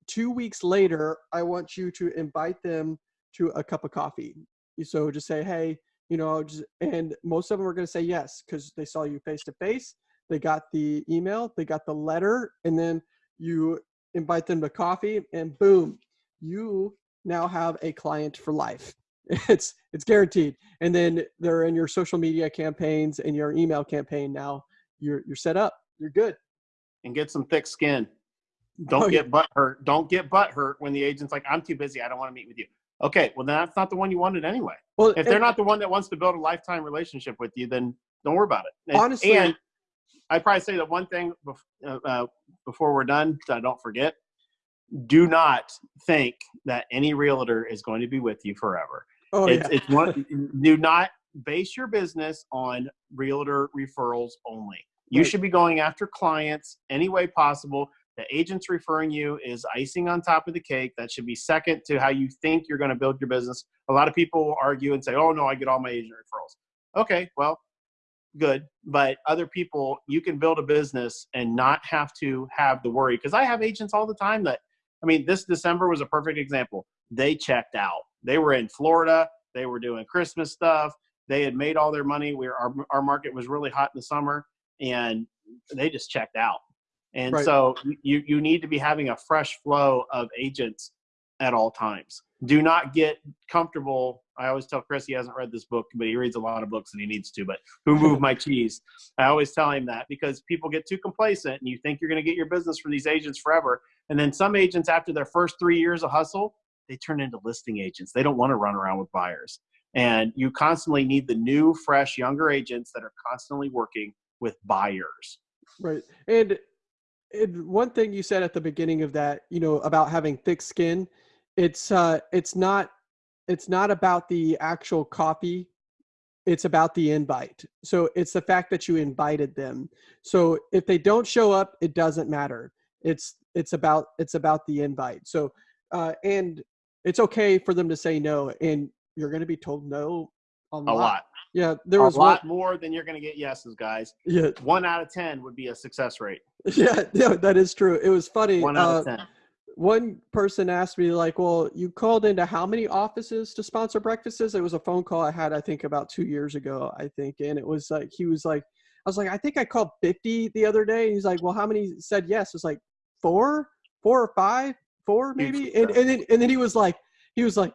two weeks later, I want you to invite them to a cup of coffee. So just say, hey, you know, just, and most of them are going to say yes because they saw you face to face. They got the email, they got the letter, and then you invite them to coffee, and boom, you now have a client for life. It's it's guaranteed. And then they're in your social media campaigns and your email campaign now. You're you're set up. You're good. And get some thick skin. Don't oh, get yeah. butt hurt. Don't get butt hurt when the agent's like, I'm too busy. I don't want to meet with you. Okay, well then that's not the one you wanted anyway. Well, if they're not the one that wants to build a lifetime relationship with you, then don't worry about it. And, honestly, and I'd probably say the one thing uh, uh, before we're done, so I don't forget. Do not think that any realtor is going to be with you forever. Oh, it's, yeah. it's one, do not base your business on realtor referrals only. You right. should be going after clients any way possible. The agents referring you is icing on top of the cake. That should be second to how you think you're going to build your business. A lot of people will argue and say, oh, no, I get all my agent referrals. Okay, well, good. But other people, you can build a business and not have to have the worry. Because I have agents all the time that, I mean, this December was a perfect example. They checked out. They were in Florida. They were doing Christmas stuff. They had made all their money. We our, our market was really hot in the summer and they just checked out. And right. so you, you need to be having a fresh flow of agents at all times. Do not get comfortable. I always tell Chris he hasn't read this book, but he reads a lot of books and he needs to. But Who Moved My Cheese? I always tell him that because people get too complacent and you think you're going to get your business from these agents forever. And then some agents, after their first three years of hustle, they turn into listing agents. They don't want to run around with buyers. And you constantly need the new, fresh, younger agents that are constantly working with buyers. Right. And, and one thing you said at the beginning of that, you know, about having thick skin, it's uh it's not it's not about the actual copy it's about the invite so it's the fact that you invited them so if they don't show up it doesn't matter it's it's about it's about the invite so uh and it's okay for them to say no and you're going to be told no a lot. A lot. Yeah, there was a lot one, more than you're going to get yeses, guys. Yeah, one out of ten would be a success rate. Yeah, yeah, that is true. It was funny. One out uh, of ten. One person asked me like, "Well, you called into how many offices to sponsor breakfasts?" It was a phone call I had, I think, about two years ago, I think, and it was like he was like, "I was like, I think I called 50 the other day." And he's like, "Well, how many said yes?" It was like four, four or five, four maybe, and and then, and then he was like, he was like,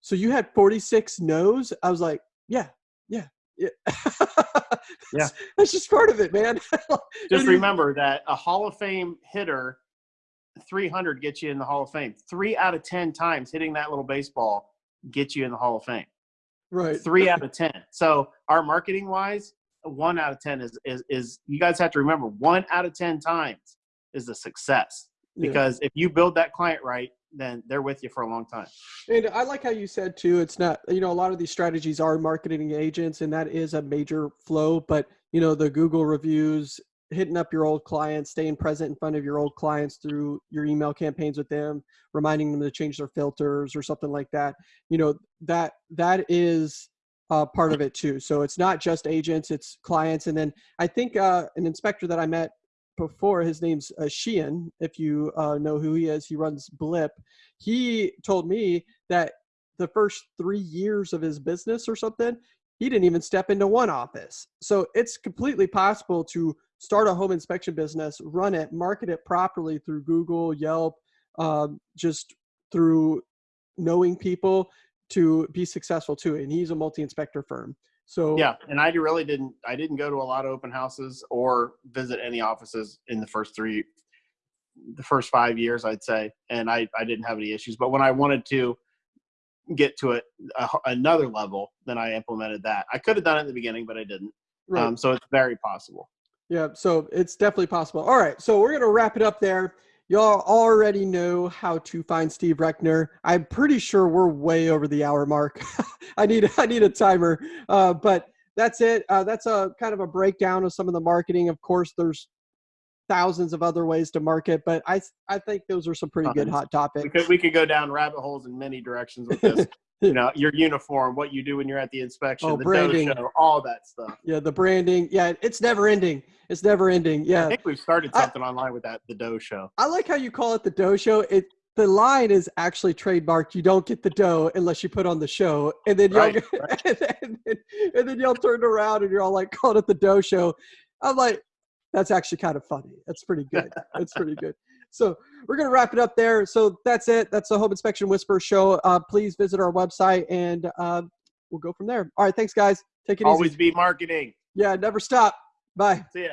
so you had 46 no's? I was like, yeah, yeah, yeah. That's just part of it, man. just remember that a Hall of Fame hitter, 300 gets you in the Hall of Fame. Three out of 10 times hitting that little baseball gets you in the Hall of Fame. Right. Three out of 10. So our marketing wise, one out of 10 is, is, is you guys have to remember one out of 10 times is a success because yeah. if you build that client right, then they're with you for a long time. And I like how you said too, it's not, you know, a lot of these strategies are marketing agents and that is a major flow, but you know, the Google reviews, hitting up your old clients, staying present in front of your old clients through your email campaigns with them, reminding them to change their filters or something like that. You know, that, that is uh, part of it too. So it's not just agents, it's clients. And then I think uh, an inspector that I met before. His name's uh, Sheehan. If you uh, know who he is, he runs Blip. He told me that the first three years of his business or something, he didn't even step into one office. So it's completely possible to start a home inspection business, run it, market it properly through Google, Yelp, um, just through knowing people to be successful too. And he's a multi-inspector firm. So yeah, and I really didn't. I didn't go to a lot of open houses or visit any offices in the first three, the first five years, I'd say, and I I didn't have any issues. But when I wanted to get to it a, another level, then I implemented that. I could have done it in the beginning, but I didn't. Right. Um, so it's very possible. Yeah, so it's definitely possible. All right, so we're gonna wrap it up there. Y'all already know how to find Steve Reckner. I'm pretty sure we're way over the hour mark. I need I need a timer, uh, but that's it. Uh, that's a kind of a breakdown of some of the marketing. Of course, there's thousands of other ways to market, but I I think those are some pretty good hot topics. We could we could go down rabbit holes in many directions with this. you know, your uniform, what you do when you're at the inspection, Oh, the branding. show, all that stuff. Yeah, the branding. Yeah, it's never ending. It's never ending. Yeah i think we've started I- something online with that, the dough show. I like how you call it the dough show. It the line is actually trademarked. You don't get the dough unless you put on the show, and then y'all Right, and, then, and then y'all turned around and you're all like calling it the dough show. I'm like, that's actually kind of funny. That's pretty good. That's pretty good. So we're gonna wrap it up there. So that's it. That's the Home Inspection Whisper show. Uh, please visit our website and uh, we'll go from there. All right, thanks guys. Take it Always easy. be marketing. Yeah, never stop. Bye. See ya.